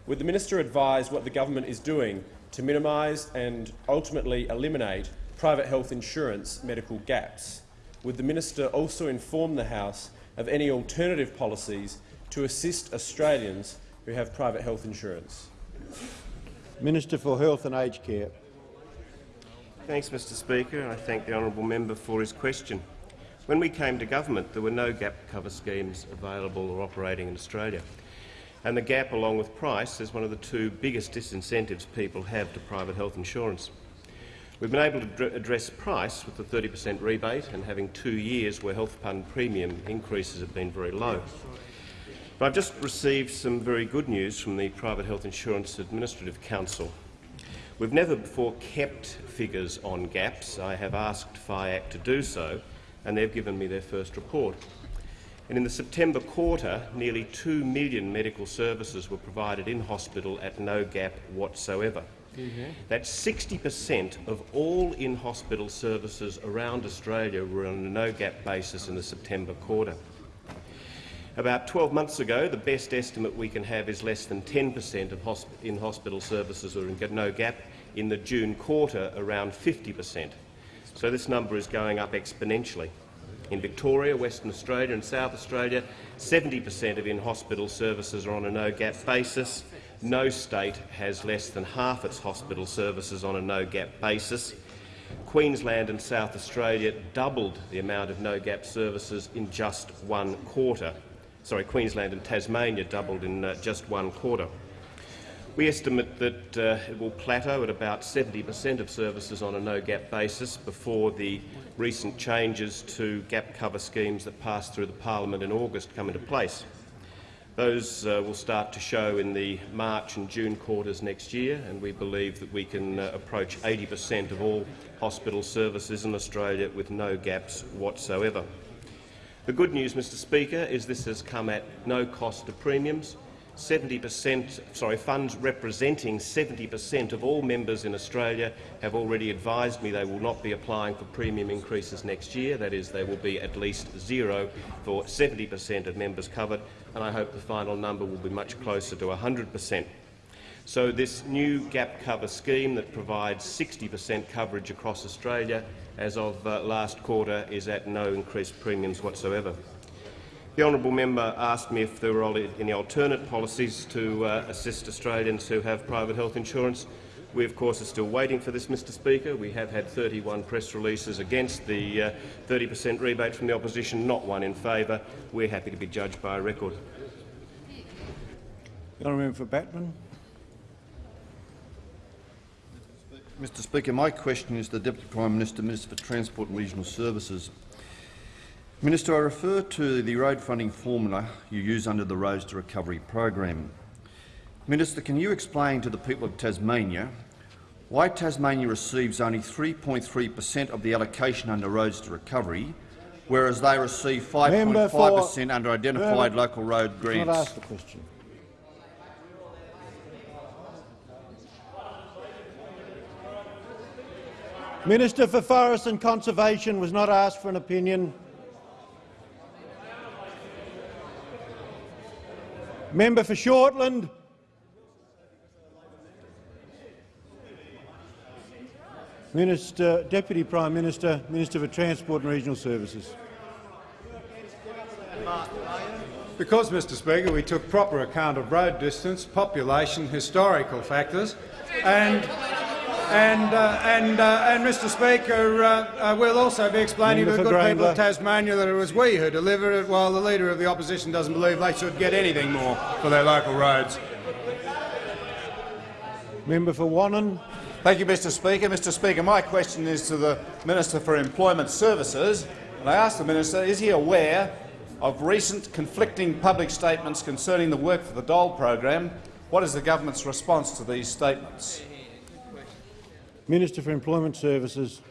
Would the minister advise what the government is doing to minimise and ultimately eliminate private health insurance medical gaps? Would the minister also inform the House of any alternative policies to assist Australians who have private health insurance? Minister for Health and Aged Care. Thanks, Mr Speaker, and I thank the honourable member for his question. When we came to government, there were no gap cover schemes available or operating in Australia. And the gap, along with price, is one of the two biggest disincentives people have to private health insurance. We've been able to address price with the 30 per cent rebate and having two years where health fund premium increases have been very low. But I've just received some very good news from the Private Health Insurance Administrative Council. We've never before kept figures on gaps. I have asked PHIAC to do so, and they've given me their first report. And in the September quarter, nearly 2 million medical services were provided in hospital at no gap whatsoever. Mm-hmm. That's 60 per cent of all in-hospital services around Australia were on a no-gap basis in the September quarter. About 12 months ago, the best estimate we can have is less than 10 per cent of in-hospital services are in no gap. In the June quarter, around 50 per cent. So this number is going up exponentially. In Victoria, Western Australia and South Australia, 70 per cent of in-hospital services are on a no-gap basis. No state has less than half its hospital services on a no-gap basis. Queensland and South Australia doubled the amount of no-gap services in just one quarter. Sorry, Queensland and Tasmania doubled in uh, just one quarter. We estimate that uh, it will plateau at about 70 per cent of services on a no-gap basis before the recent changes to gap cover schemes that passed through the parliament in August come into place. Those uh, will start to show in the March and June quarters next year, and we believe that we can uh, approach 80 per cent of all hospital services in Australia with no gaps whatsoever. The good news, Mr Speaker, is this has come at no cost to premiums 70 per cent, sorry, funds representing 70 per cent of all members in Australia have already advised me they will not be applying for premium increases next year. That is, they will be at least zero for 70 per cent of members covered, and I hope the final number will be much closer to 100 per cent. So this new gap cover scheme that provides 60 per cent coverage across Australia as of uh, last quarter is at no increased premiums whatsoever. The honourable member asked me if there were any alternate policies to uh, assist Australians who have private health insurance. We, of course, are still waiting for this, Mr Speaker. We have had 31 press releases against the 30 uh, per cent rebate from the opposition, not one in favour. We're happy to be judged by a record. The honourable member for Batman. Mr Speaker, my question is to the Deputy Prime Minister, Minister for Transport and Regional Services. Minister, I refer to the road funding formula you use under the Roads to Recovery program. Minister, can you explain to the people of Tasmania why Tasmania receives only 3.3 per cent of the allocation under Roads to Recovery, whereas they receive 5.5 per cent under identified local road grants? Not ask the question. Minister for Forests and Conservation was not asked for an opinion. Member for Shortland. Minister, Deputy Prime Minister, Minister for Transport and Regional Services. Because, Mr Speaker, we took proper account of road distance, population, historical factors and and, uh, and, uh, and Mr Speaker, uh, uh we'll also be explaining Member to the good people of Tasmania that it was we who delivered it, while the Leader of the Opposition doesn't believe they should get anything more for their local roads. Member for Wannon. Thank you, Mr Speaker. Mr Speaker, my question is to the Minister for Employment Services. And I ask the Minister, is he aware of recent conflicting public statements concerning the work for the dole program? What is the government's response to these statements? Minister for Employment Services.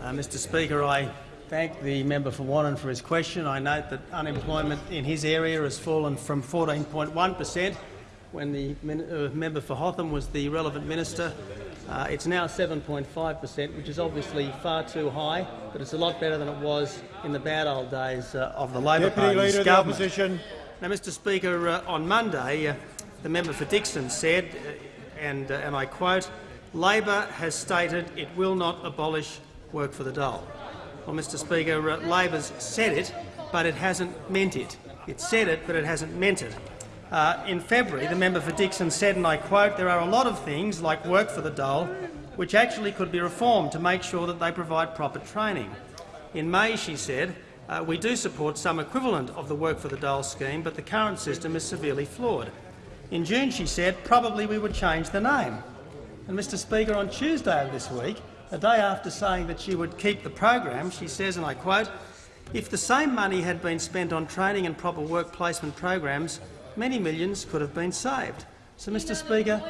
Uh, Mr Speaker, I thank the member for Wannon for his question. I note that unemployment in his area has fallen from 14.1 per cent when the uh, member for Hotham was the relevant minister. Uh, it's now 7.5 per cent, which is obviously far too high, but it's a lot better than it was in the bad old days uh, of the Labor Deputy Party's Leader of the. Opposition. Now, Mr Speaker, uh, on Monday, uh, the member for Dickson said, uh, and, uh, and I quote, Labor has stated it will not abolish work for the dole. Well, Mr Speaker, Labor's said it, but it hasn't meant it. It said it, but it hasn't meant it. Uh, in February, the member for Dickson said, and I quote, there are a lot of things, like work for the dole, which actually could be reformed to make sure that they provide proper training. In May, she said, uh, we do support some equivalent of the work for the dole scheme, but the current system is severely flawed. In June, she said, probably we would change the name. And Mr Speaker, on Tuesday of this week, a day after saying that she would keep the program, she says, and I quote, if the same money had been spent on training and proper work placement programs, many millions could have been saved. So, Mr Speaker,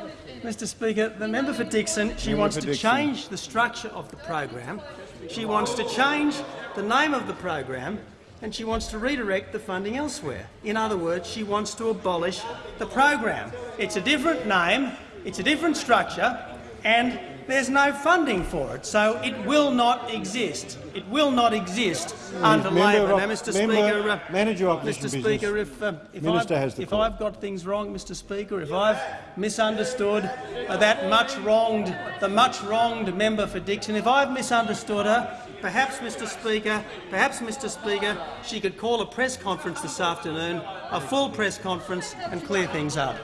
Mr Speaker, the member for Dickson, she wants to change the structure of the program, she wants to change the name of the program, and she wants to redirect the funding elsewhere. In other words, she wants to abolish the program. It's a different name, it's a different structure, and there's no funding for it, so it will not exist. It will not exist under Member Labor. Now, Mr member- Speaker, uh, Manager opposition Mr business. Speaker, if, uh, if, I've, has if. I've got things wrong, Mr Speaker, if I've misunderstood that much wronged, the much wronged member for Dickson, if I've misunderstood her, perhaps, Mr Speaker, perhaps, Mr Speaker, she could call a press conference this afternoon, a full press conference, and clear things up.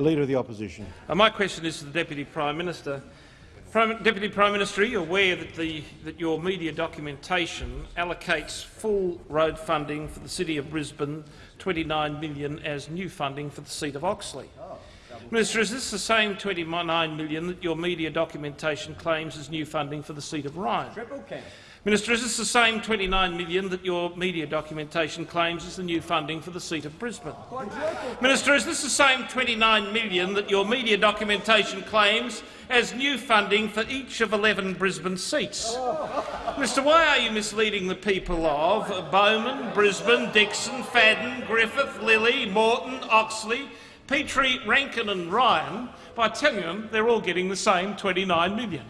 Leader of the Opposition. Uh, my question is to the Deputy Prime Minister. Prime, Deputy Prime Minister, are you aware that, the, that your media documentation allocates full road funding for the City of Brisbane, 29 million as new funding for the seat of Oxley? Minister, is this the same 29 million that your media documentation claims as new funding for the seat of Ryan? Minister, is this the same 29 million that your media documentation claims is the new funding for the seat of Brisbane? Minister, is this the same 29 million that your media documentation claims as new funding for each of 11 Brisbane seats? Minister, why are you misleading the people of Bowman, Brisbane, Dickson, Fadden, Griffith, Lilley, Moreton, Oxley, Petrie, Rankin and Ryan by telling them they're all getting the same 29 million?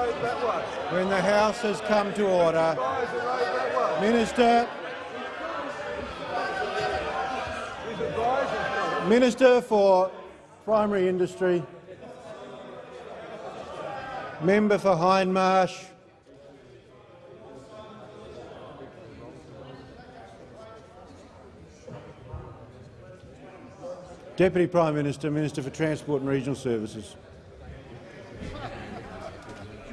When the House has come to order, Minister, Minister for Primary Industry, Member for Hindmarsh, Deputy Prime Minister, Minister for Transport and Regional Services.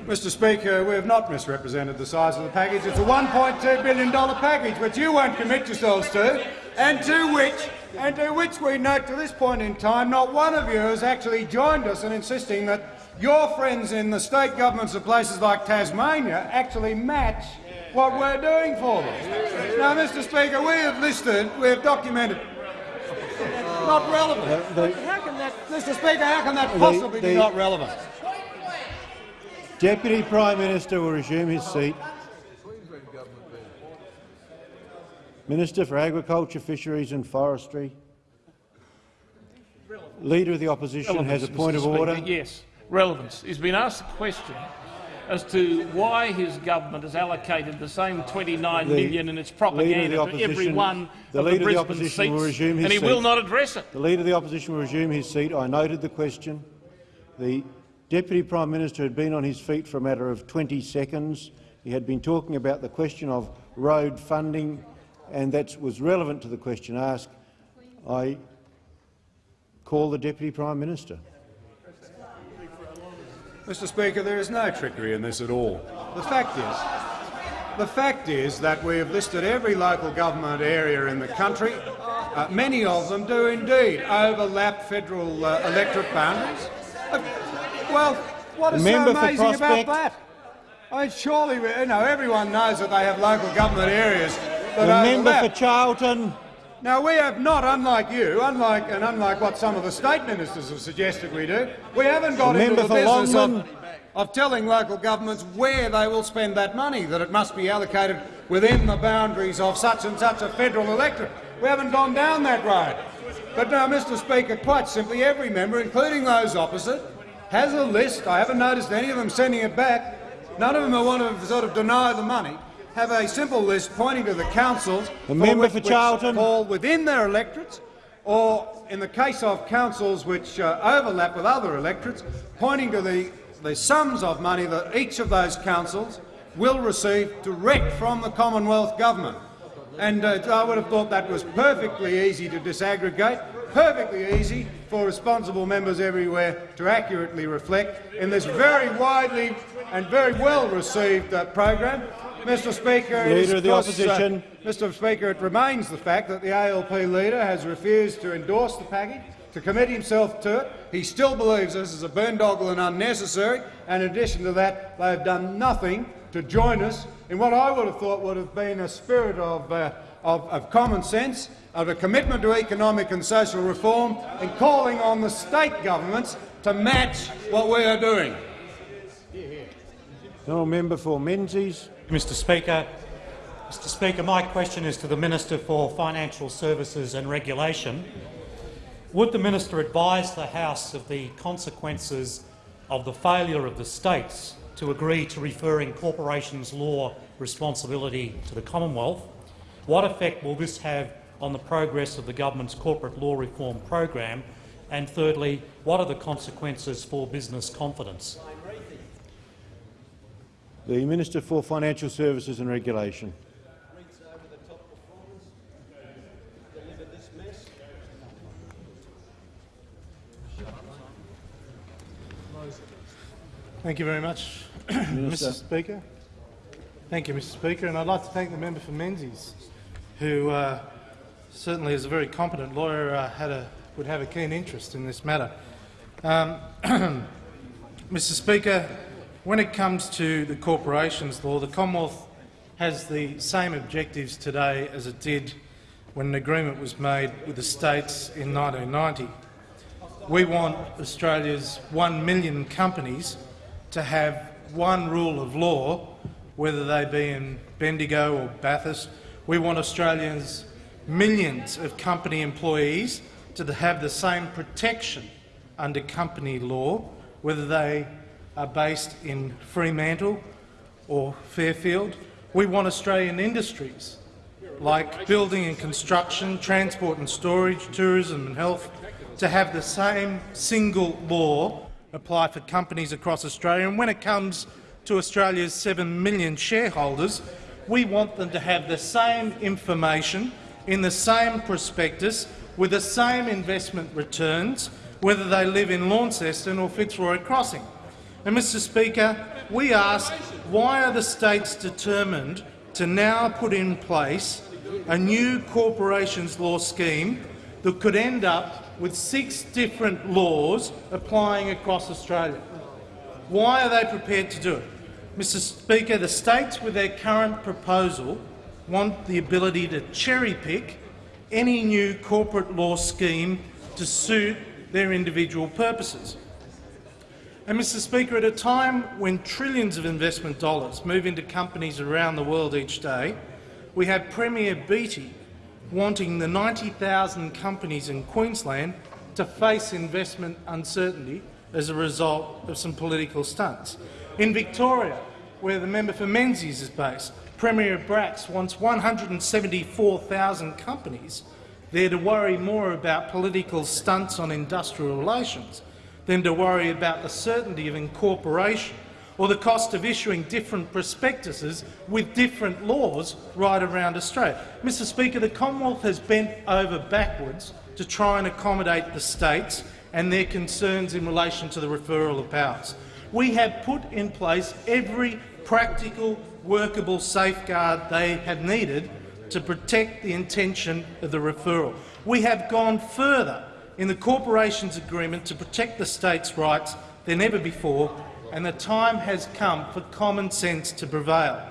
Mr Speaker, we have not misrepresented the size of the package. It's a $1.2 billion package, which you won't commit yourselves to, and to which, and to which we note to this point in time not one of you has actually joined us in insisting that your friends in the state governments of places like Tasmania actually match what we're doing for them. Now, Mr Speaker, we have listed, we have documented not relevant. The- how can that, Mr Speaker, how can that The- possibly be not relevant? Deputy Prime Minister will resume his seat. Minister for Agriculture, Fisheries and Forestry. Leader of the Opposition has a point Mr. of Speaker, order. Yes, relevance. He's been asked a question as to why his government has allocated the same 29 The million in its propaganda the to every one the of Leader the of the Brisbane Opposition will seats, resume his and he seat. will not address it. The Leader of the Opposition will resume his seat. I noted the question. The Deputy Prime Minister had been on his feet for a matter of 20 seconds. He had been talking about the question of road funding, and that was relevant to the question asked. I call the Deputy Prime Minister. Mr Speaker, there is no trickery in this at all. The fact is, the fact is that we have listed every local government area in the country. Uh, many of them do indeed overlap federal uh, electorate boundaries. Uh, well, what is Member so amazing about that? I mean, surely, we- you know, everyone knows that they have local government areas that The member for Charlton. Now, we have not, unlike you, unlike and unlike what some of the state ministers have suggested we do, we haven't got The into the business of, of telling local governments where they will spend that money, that it must be allocated within the boundaries of such and such a federal electorate. We haven't gone down that road. But now, Mr Speaker, quite simply, every member, including those opposite, has a list. I haven't noticed any of them sending it back. None of them who want to sort of deny the money have a simple list pointing to the councils The member which, for Charlton. fall within their electorates, or in the case of councils which uh, overlap with other electorates, pointing to the, the sums of money that each of those councils will receive direct from the Commonwealth Government. And uh, I would have thought that was perfectly easy to disaggregate, perfectly easy for responsible members everywhere to accurately reflect in this very widely and very well received uh, program. Mr Speaker, Leader of the course, Opposition. Uh, Mr Speaker, it remains the fact that the ALP leader has refused to endorse the package, to commit himself to it. He still believes this is a boondoggle and unnecessary, and in addition to that, they have done nothing to join us in what I would have thought would have been a spirit of, uh, of, of common sense, of a commitment to economic and social reform, and calling on the state governments to match what we are doing. Honourable member for Menzies. Mr Speaker, Mr Speaker, my question is to the Minister for Financial Services and Regulation. Would the minister advise the House of the consequences of the failure of the states to agree to referring corporations law responsibility to the Commonwealth? What effect will this have on the progress of the government's corporate law reform program? And thirdly, what are the consequences for business confidence? The Minister for Financial Services and Regulation. Thank you very much, (clears throat) Mr Speaker. Thank you, Mr Speaker, and I'd like to thank the member for Menzies, who uh, certainly as a very competent lawyer, uh, had a, would have a keen interest in this matter. Um, (clears throat) Mr Speaker, when it comes to the corporations law, the Commonwealth has the same objectives today as it did when an agreement was made with the states in 1990. We want Australia's one million companies to have one rule of law, whether they be in Bendigo or Bathurst. We want Australians' millions of company employees to have the same protection under company law, whether they are based in Fremantle or Fairfield. We want Australian industries like building and construction, transport and storage, tourism and health to have the same single law apply for companies across Australia. And when it comes to Australia's 7 million shareholders, we want them to have the same information in the same prospectus with the same investment returns, whether they live in Launceston or Fitzroy Crossing. And, Mr Speaker, we ask why are the states determined to now put in place a new corporations law scheme that could end up with six different laws applying across Australia. Why are they prepared to do it? Mr Speaker, the states with their current proposal want the ability to cherry-pick any new corporate law scheme to suit their individual purposes. And, Mr Speaker, at a time when trillions of investment dollars move into companies around the world each day, we have Premier Beattie wanting the 90,000 companies in Queensland to face investment uncertainty as a result of some political stunts. In Victoria, where the member for Menzies is based, Premier Bracks wants 174,000 companies there to worry more about political stunts on industrial relations than to worry about the certainty of incorporation or the cost of issuing different prospectuses with different laws right around Australia. Mr Speaker, the Commonwealth has bent over backwards to try and accommodate the states and their concerns in relation to the referral of powers. We have put in place every practical, workable safeguard they have needed to protect the intention of the referral. We have gone further in the corporations agreement to protect the states' rights than ever before, and the time has come for common sense to prevail.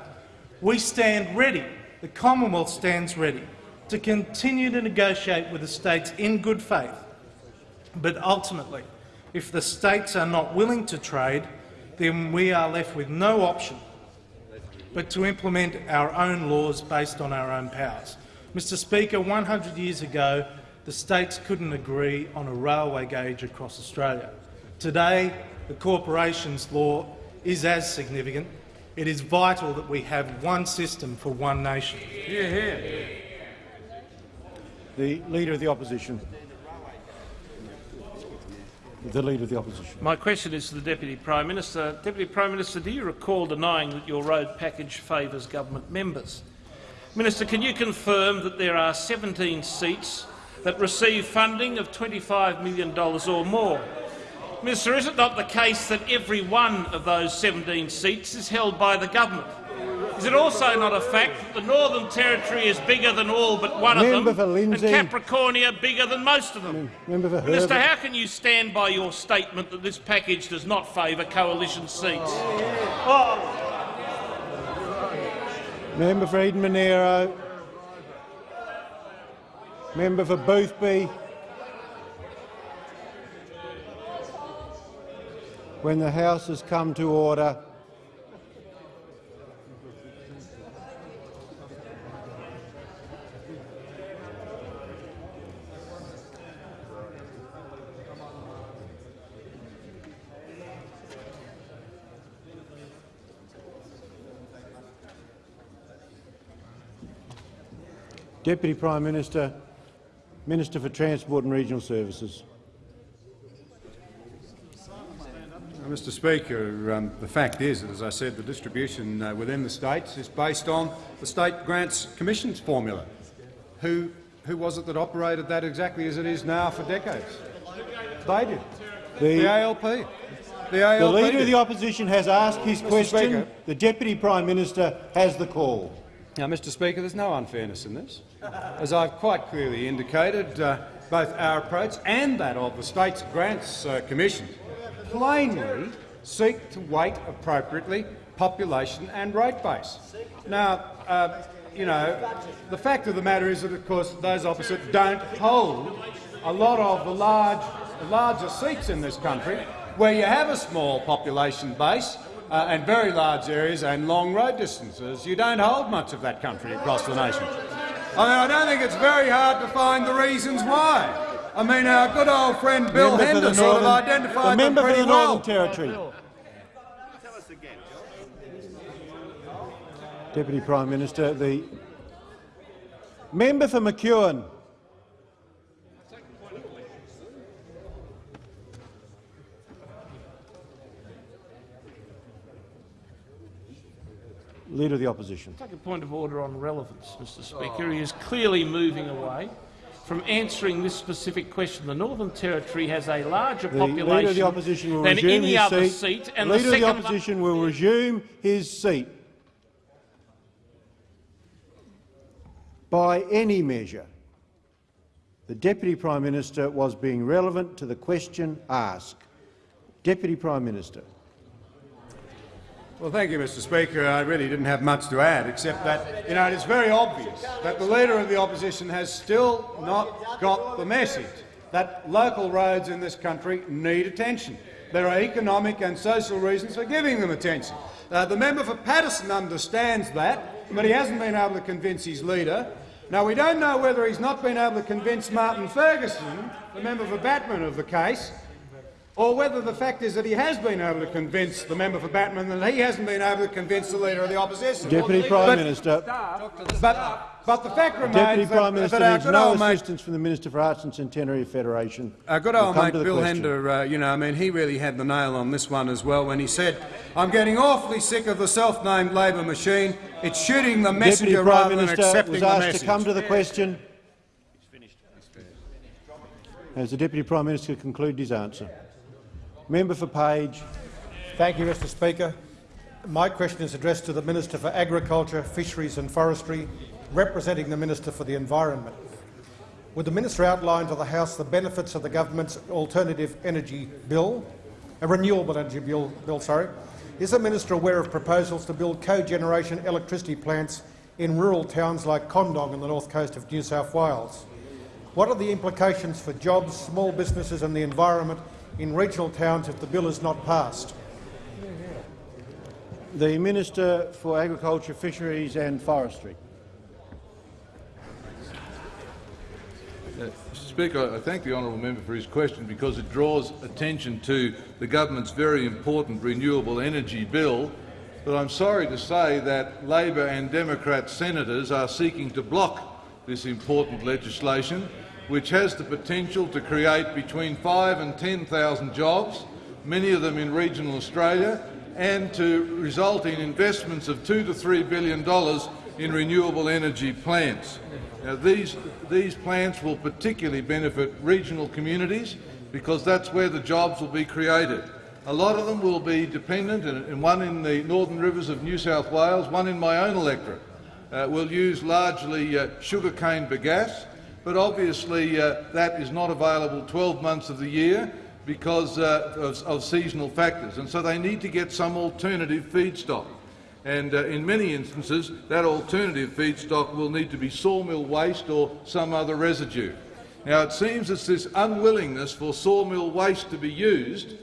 We stand ready, the Commonwealth stands ready, to continue to negotiate with the states in good faith. But ultimately, if the states are not willing to trade, then we are left with no option but to implement our own laws based on our own powers. Mr Speaker, 100 years ago, the states couldn't agree on a railway gauge across Australia. Today, the corporations law is as significant. It is vital that we have one system for one nation. Hear, hear. The Leader of the Opposition. The Leader of the Opposition. My question is to the Deputy Prime Minister. Deputy Prime Minister, do you recall denying that your road package favours government members? Minister, can you confirm that there are 17 seats that receive funding of $25 million or more? Minister, is it not the case that every one of those 17 seats is held by the government? Is it also not a fact that the Northern Territory is bigger than all but one Member of them, and Capricornia bigger than most of them? Member for Minister, how can you stand by your statement that this package does not favour coalition seats? Member for Eden Monaro. Member for Boothby. When the House has come to order, Deputy Prime Minister, Minister for Transport and Regional Services. Mr Speaker, um, the fact is, as I said, the distribution uh, within the states is based on the State Grants Commission's formula. Who, who was it that operated that exactly as it is now for decades? They did. The- The, ALP. The The ALP Leader of the Opposition has asked his Mr. question. Speaker. The Deputy Prime Minister has the call. Now, Mr Speaker, there's no unfairness in this. As I've quite clearly indicated, uh, both our approach and that of the States Grants uh, Commission plainly seek to weight appropriately population and rate base. Now, uh, you know, the fact of the matter is that, of course, those opposite don't hold a lot of the large, larger seats in this country where you have a small population base uh, and very large areas and long road distances. You don't hold much of that country across the nation. I mean, I don't think it's very hard to find the reasons why. I mean, our good old friend Bill Member for the Hender sort of Northern- identified the them member for pretty the well. Northern Territory. Deputy Prime Minister, the member for McEwen. Leader of the Opposition. Take a point of order on relevance, Mr Speaker. He oh. is clearly moving away from answering this specific question. The Northern Territory has a larger The population Leader of the Opposition will than resume any his other seat. seat, and Leader the of the Opposition will resume his seat. By any measure, the Deputy Prime Minister was being relevant to the question asked. Deputy Prime Minister. Well, thank you, Mr Speaker. I really didn't have much to add, except that you know, it is very obvious that the Leader of the Opposition has still not got the message that local roads in this country need attention. There are economic and social reasons for giving them attention. Uh, the member for Paterson understands that, but he hasn't been able to convince his leader. Now, we don't know whether he's not been able to convince Martin Ferguson, the member for Batman of the case, or whether the fact is that he has been able to convince the member for Batman that he hasn't been able to convince the Leader of the Opposition. Deputy Prime But- Minister. But, but the fact remains Deputy that, Prime Minister that good no old mate assistance from the Minister for Arts and Centenary Federation. Our good old mate Bill question. Hender, uh, you know, I mean, he really had the nail on this one as well when he said, I'm getting awfully sick of the self-named Labor machine. It's shooting the messenger Deputy Prime rather than Minister accepting was the asked message. to come to the question. Has the Deputy Prime Minister concluded his answer? Member for Page. Thank you, Mr Speaker. My question is addressed to the Minister for Agriculture, Fisheries and Forestry, representing the Minister for the Environment. Would the Minister outline to the House the benefits of the government's alternative energy bill, a renewable energy bill, bill sorry? Is the Minister aware of proposals to build cogeneration electricity plants in rural towns like Condong on the north coast of New South Wales? What are the implications for jobs, small businesses and the environment in regional towns if the bill is not passed? The Minister for Agriculture, Fisheries and Forestry. Uh, Mr Speaker, I thank the honourable member for his question because it draws attention to the government's very important renewable energy bill. But I'm sorry to say that Labor and Democrat senators are seeking to block this important legislation, which has the potential to create between 5 and 10,000 jobs, many of them in regional Australia, and to result in investments of 2 to $3 billion in renewable energy plants. Now, these, these plants will particularly benefit regional communities because that's where the jobs will be created. A lot of them will be dependent, and one in the northern rivers of New South Wales, one in my own electorate, uh, will use largely uh, sugarcane bagasse, but obviously uh, that is not available 12 months of the year because uh, of, of seasonal factors, and so they need to get some alternative feedstock and uh, in many instances that alternative feedstock will need to be sawmill waste or some other residue. Now it seems it's this unwillingness for sawmill waste to be used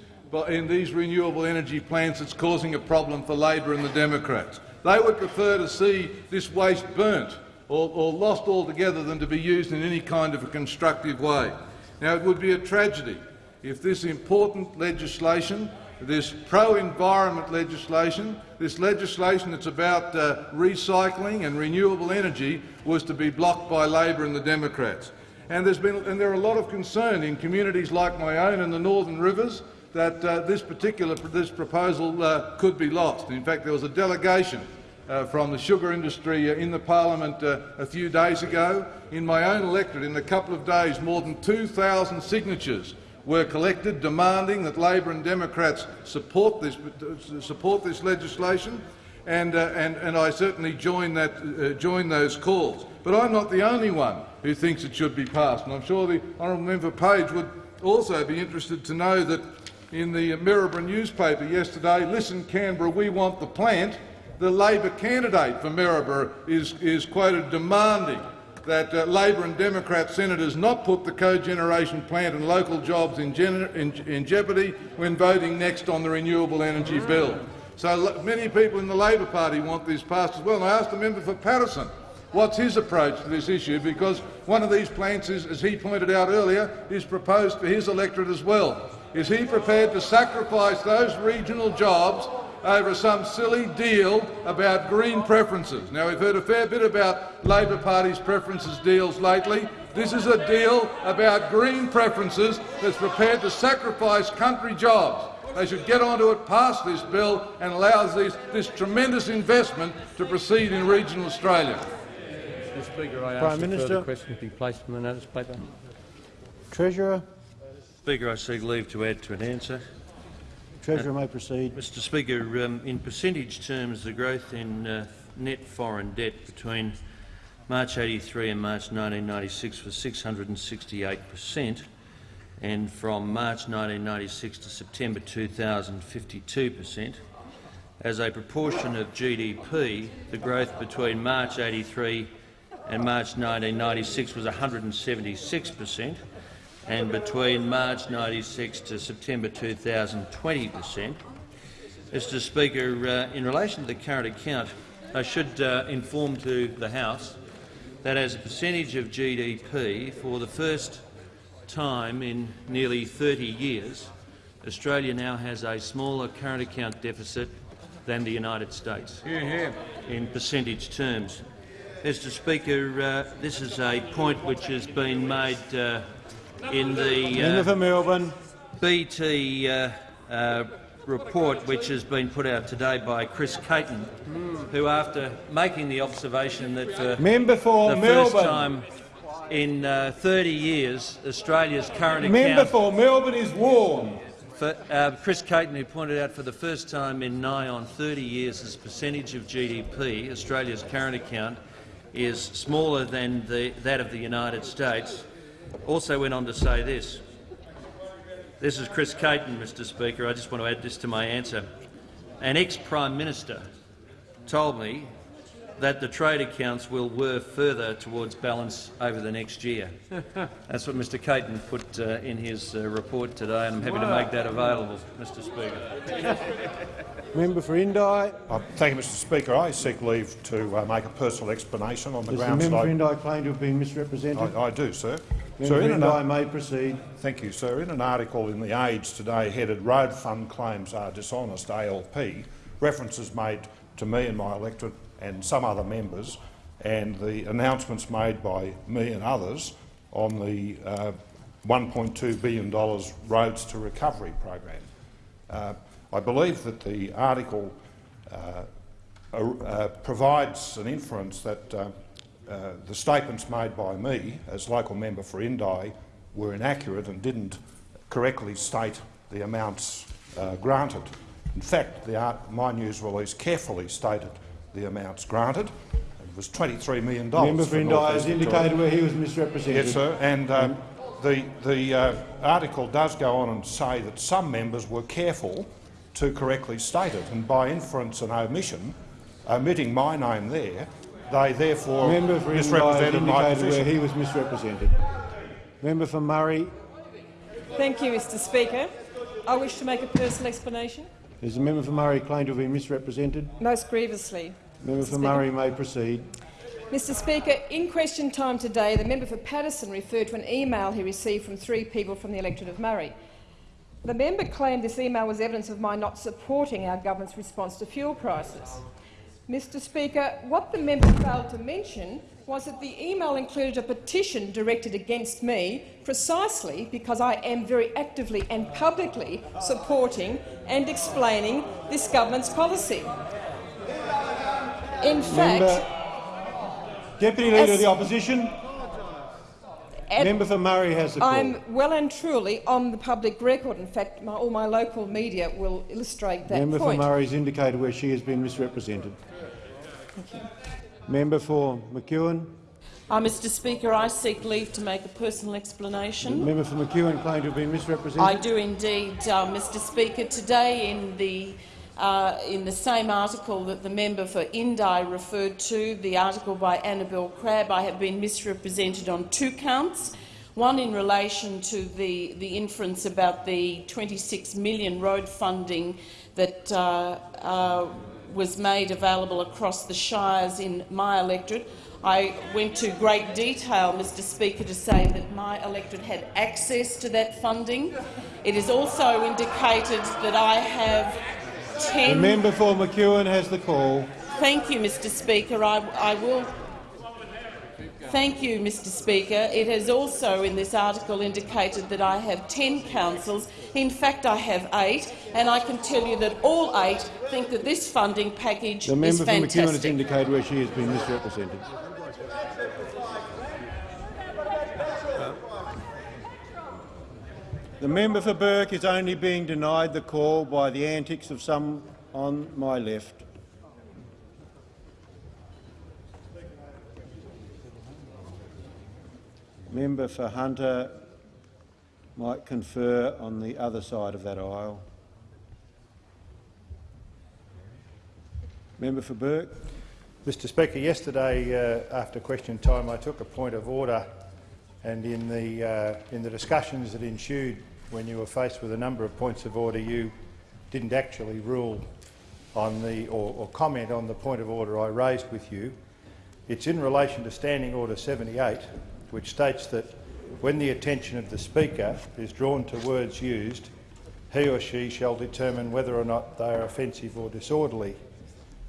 in these renewable energy plants that's causing a problem for Labor and the Democrats. They would prefer to see this waste burnt or, or lost altogether than to be used in any kind of a constructive way. Now it would be a tragedy if this important legislation this pro-environment legislation, this legislation that's about uh, recycling and renewable energy, was to be blocked by Labor and the Democrats. And, there's been, and there are a lot of concern in communities like my own in the Northern Rivers that uh, this particular this proposal uh, could be lost. In fact, there was a delegation uh, from the sugar industry uh, in the parliament uh, a few days ago. In my own electorate, in a couple of days, more than 2,000 signatures were collected demanding that Labor and Democrats support this, support this legislation, and, uh, and, and I certainly join, that, uh, join those calls. But I'm not the only one who thinks it should be passed, and I'm sure the honourable member Page would also be interested to know that in the Maryborough newspaper yesterday, Listen Canberra, we want the plant, the Labor candidate for Maryborough is, is quoted demanding that uh, Labor and Democrat senators not put the cogeneration plant and local jobs in, in, in, jeopardy when voting next on the renewable energy bill. So many people in the Labor Party want this passed as well. And I asked the member for Paterson what's his approach to this issue, because one of these plants, is, as he pointed out earlier, is proposed for his electorate as well. Is he prepared to sacrifice those regional jobs over some silly deal about green preferences. Now, we've heard a fair bit about Labor Party's preferences deals lately. This is a deal about green preferences that's prepared to sacrifice country jobs. They should get onto it, pass this bill and allow this, this tremendous investment to proceed in regional Australia. Mr Speaker, I Prime ask Minister. further question to be placed in the notice paper. Treasurer. Speaker, I seek leave to add to an answer. Treasurer may proceed. Mr Speaker, um, in percentage terms, the growth in uh, net foreign debt between March 83 and March 1996 was 668 per cent, and from March 1996 to September 2000, 52 per cent. As a proportion of GDP, the growth between March 83 and March 1996 was 176 per cent, and between March 96 to September 2000, 20 per cent. Mr Speaker, uh, in relation to the current account, I should uh, inform to the House that as a percentage of GDP, for the first time in nearly 30 years, Australia now has a smaller current account deficit than the United States in percentage terms. Mr Speaker, uh, this is a point which has been made uh, in the uh, Melbourne. BT uh, uh, report which has been put out today by Chris Caton, who, after making the observation that for Member for the Melbourne. first time in uh, 30 years Australia's current Member account for Melbourne is warm. for, uh, Chris Caton, who pointed out for the first time in nigh on 30 years as percentage of GDP, Australia's current account is smaller than the, that of the United States also went on to say this. This is Chris Caton, Mr Speaker. I just want to add this to my answer. An ex-Prime Minister told me that the trade accounts will work further towards balance over the next year. (laughs) That's what Mr Caton put uh, in his uh, report today, and I'm happy to make that available, Mr Speaker. (laughs) Member for Indi. Uh, thank you, Mr Speaker. I seek leave to uh, make a personal explanation on the Does the grounds member for that Indi claim to have been misrepresented? I, I do, sir. Member in an, Indi may proceed. Thank you, sir. In an article in The Age today headed Road Fund Claims Are Dishonest ALP, references made to me and my electorate and some other members and the announcements made by me and others on the uh, $1.2 billion Roads to Recovery program. Uh, I believe that the article uh, uh, provides an inference that uh, the statements made by me as local member for Indi were inaccurate and didn't correctly state the amounts uh, granted. In fact, the art, my news release carefully stated the amounts granted. It was $23 million. Member for for Indi has indicated where he was misrepresented. Yes, sir. And um, the, the uh, article does go on and say that some members were careful to correctly state it, and by inference and omission, omitting my name there, they therefore Member for misrepresented my indicated where he was misrepresented. Member for Murray. Thank you, Mr Speaker. I wish to make a personal explanation. Does the member for Murray claim to have been misrepresented? Most grievously. Member Mr. for Speaker. Murray may proceed. Mr Speaker, in question time today, the member for Paterson referred to an email he received from three people from the electorate of Murray. The member claimed this email was evidence of my not supporting our government's response to fuel prices. Mr Speaker, what the member failed to mention was that the email included a petition directed against me precisely because I am very actively and publicly supporting and explaining this government's policy. In fact, Member, Deputy Leader of the Opposition. Member for Murray has the. I'm well and truly on the public record. In fact, my, all my local media will illustrate that member point. for Murray has indicated where she has been misrepresented. Member for McEwen. Uh, Mr Speaker, I seek leave to make a personal explanation. Member for McEwen claimed to have been misrepresented. I do indeed, uh, Mr Speaker. Today in the, uh, in the same article that the member for Indi referred to, the article by Annabel Crabb, I have been misrepresented on two counts. One in relation to the, the inference about the 26 million road funding that uh, uh, was made available across the shires in my electorate. I went to great detail, Mr Speaker, to say that my electorate had access to that funding. It is also indicated that I have 10— The member for McEwen has the call. Thank you, Mr Speaker. I, I will Thank you, Mr Speaker. It has also in this article indicated that I have 10 councils. In fact, I have eight, and I can tell you that all eight think that this funding package The is member for McEwen has indicated where she has been misrepresented. The member for Burke is only being denied the call by the antics of some on my left. Member for Hunter might confer on the other side of that aisle. Member for Burke. Mr Speaker, yesterday uh, after question time I took a point of order and in the, uh, in the discussions that ensued when you were faced with a number of points of order you didn't actually rule on the, or, or comment on the point of order I raised with you. It's in relation to Standing Order 78 which states that when the attention of the Speaker is drawn to words used, he or she shall determine whether or not they are offensive or disorderly.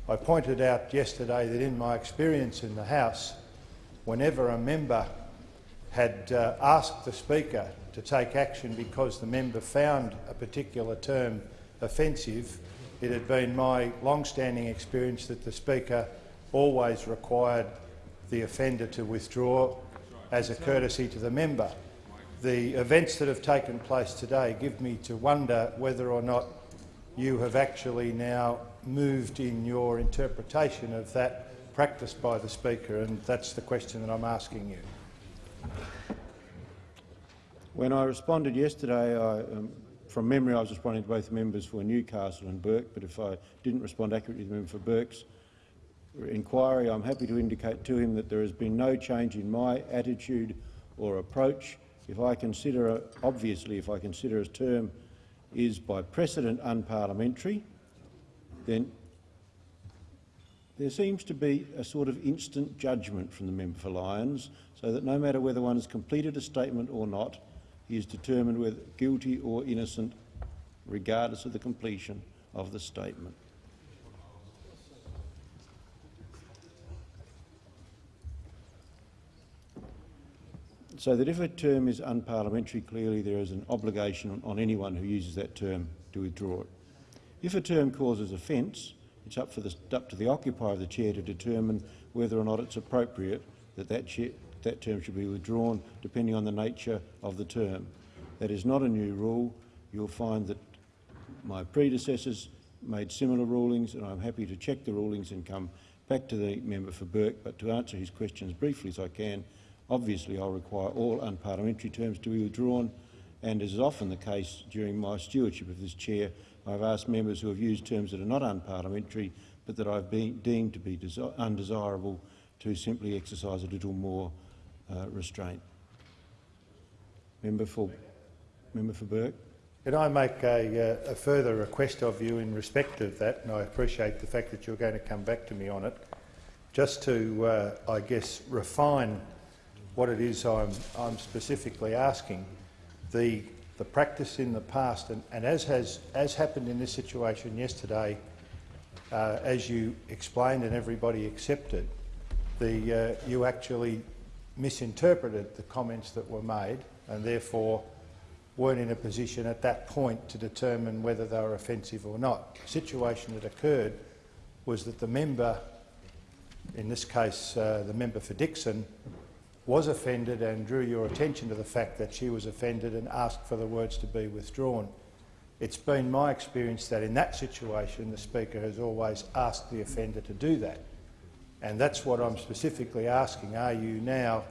I pointed out yesterday that in my experience in the House, whenever a member had uh, asked the Speaker to take action because the member found a particular term offensive, it had been my long-standing experience that the Speaker always required the offender to withdraw as a courtesy to the member. The events that have taken place today give me to wonder whether or not you have actually now moved in your interpretation of that practice by the Speaker, and that's the question that I'm asking you. When I responded yesterday, I, um, from memory I was responding to both members for Newcastle and Burke, but if I didn't respond accurately to the member for Burke's, inquiry, I'm happy to indicate to him that there has been no change in my attitude or approach. If I consider, obviously, if I consider a term is by precedent unparliamentary, then there seems to be a sort of instant judgment from the member for Lyons, so that no matter whether one has completed a statement or not, he is determined whether guilty or innocent, regardless of the completion of the statement. So that if a term is unparliamentary, clearly there is an obligation on, on anyone who uses that term to withdraw it. If a term causes offence, it's up, the, up, to the occupier of the chair to determine whether or not it's appropriate that that, chair, that term should be withdrawn, depending on the nature of the term. That is not a new rule. You'll find that my predecessors made similar rulings, and I'm happy to check the rulings and come back to the member for Burke. But to answer his questions briefly as I can, Obviously, I'll require all unparliamentary terms to be withdrawn, and as is often the case during my stewardship of this chair, I've asked members who have used terms that are not unparliamentary but that I've been deemed to be undesirable to simply exercise a little more uh, restraint. Member for, member for Burke. Can I make a, uh, a, further request of you in respect of that, and I appreciate the fact that you're going to come back to me on it, just to, uh, I guess, refine what it is I'm, I'm specifically asking. The, the practice in the past, and, and as, has, as happened in this situation yesterday, uh, as you explained and everybody accepted, the, uh, you actually misinterpreted the comments that were made and therefore weren't in a position at that point to determine whether they were offensive or not. The situation that occurred was that the member, in this case uh, the member for Dickson, was offended and drew your attention to the fact that she was offended and asked for the words to be withdrawn. It's been my experience that in that situation the Speaker has always asked the offender to do that. And that's what I'm specifically asking. Are you now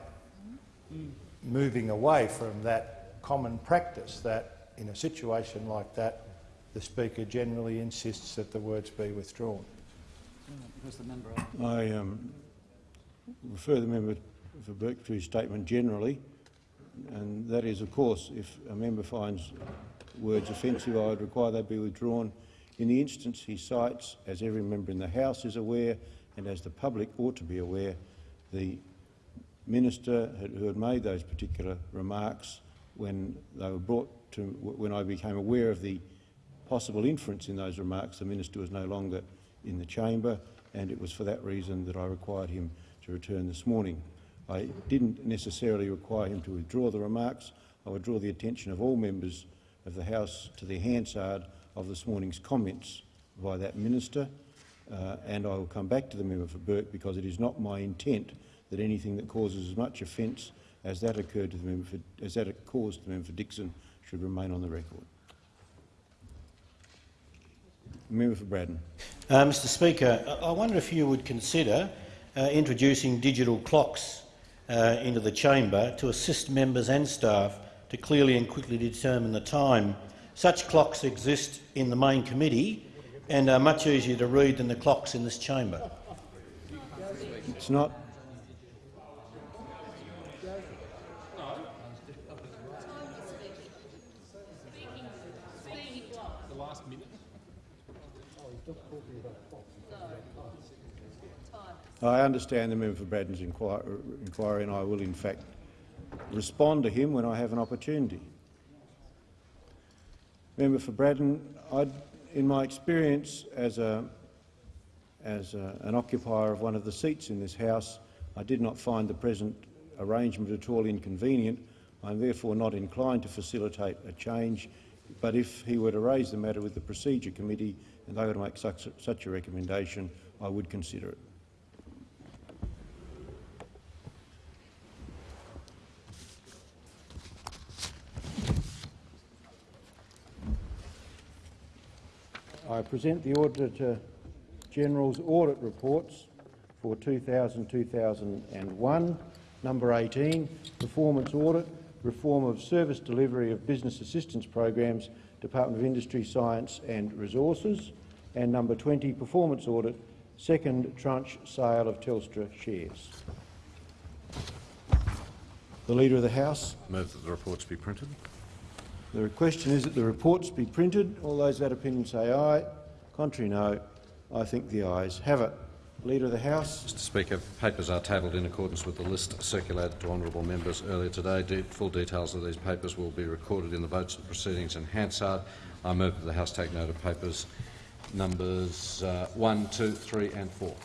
moving away from that common practice that in a situation like that the Speaker generally insists that the words be withdrawn? I um, refer the member for to statement generally, and that is, of course, if a member finds words offensive, I would require they be withdrawn. In the instance he cites, as every member in the House is aware, and as the public ought to be aware, the minister who had made those particular remarks when they were brought to, when I became aware of the possible inference in those remarks, the minister was no longer in the chamber, and it was for that reason that I required him to return this morning. I didn't necessarily require him to withdraw the remarks. I would draw the attention of all members of the House to the Hansard of this morning's comments by that minister, uh, and I will come back to the member for Burke because it is not my intent that anything that causes as much offence as that occurred to the member for, as that caused the member for Dickson should remain on the record. Member for Braddon. Uh, Mr Speaker, I wonder if you would consider uh, introducing digital clocks uh, into the chamber to assist members and staff to clearly and quickly determine the time. Such clocks exist in the main committee and are much easier to read than the clocks in this chamber. It's not I understand the member for Braddon's inquiry, and I will, in fact, respond to him when I have an opportunity. Member for Braddon, I'd, in my experience as, a, as a, an occupier of one of the seats in this House, I did not find the present arrangement at all inconvenient. I am therefore not inclined to facilitate a change, but if he were to raise the matter with the Procedure Committee and they were to make such, such a recommendation, I would consider it. I present the Auditor General's audit reports for 2000-2001. Number 18, Performance Audit, Reform of Service Delivery of Business Assistance Programs, Department of Industry, Science and Resources. And number 20, Performance Audit, second tranche sale of Telstra shares. The Leader of the House. Move that the reports be printed. The question is that the reports be printed. All those of that opinion say aye. Contrary, no. I think the ayes have it. Leader of the House. Mr Speaker, papers are tabled in accordance with the list circulated to honourable members earlier today. De full details of these papers will be recorded in the votes and proceedings in Hansard. I move that the House take note of papers numbers uh, 1, 2, 3 and 4.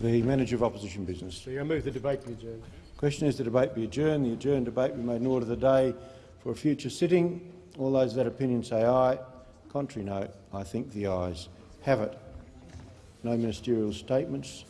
The Manager of Opposition Business. Speaker, I move the debate be adjourned. Question is the debate be adjourned. The adjourned debate be made an order of the day for a future sitting, all those of that opinion say aye. Contrary no. I think the ayes have it. No ministerial statements.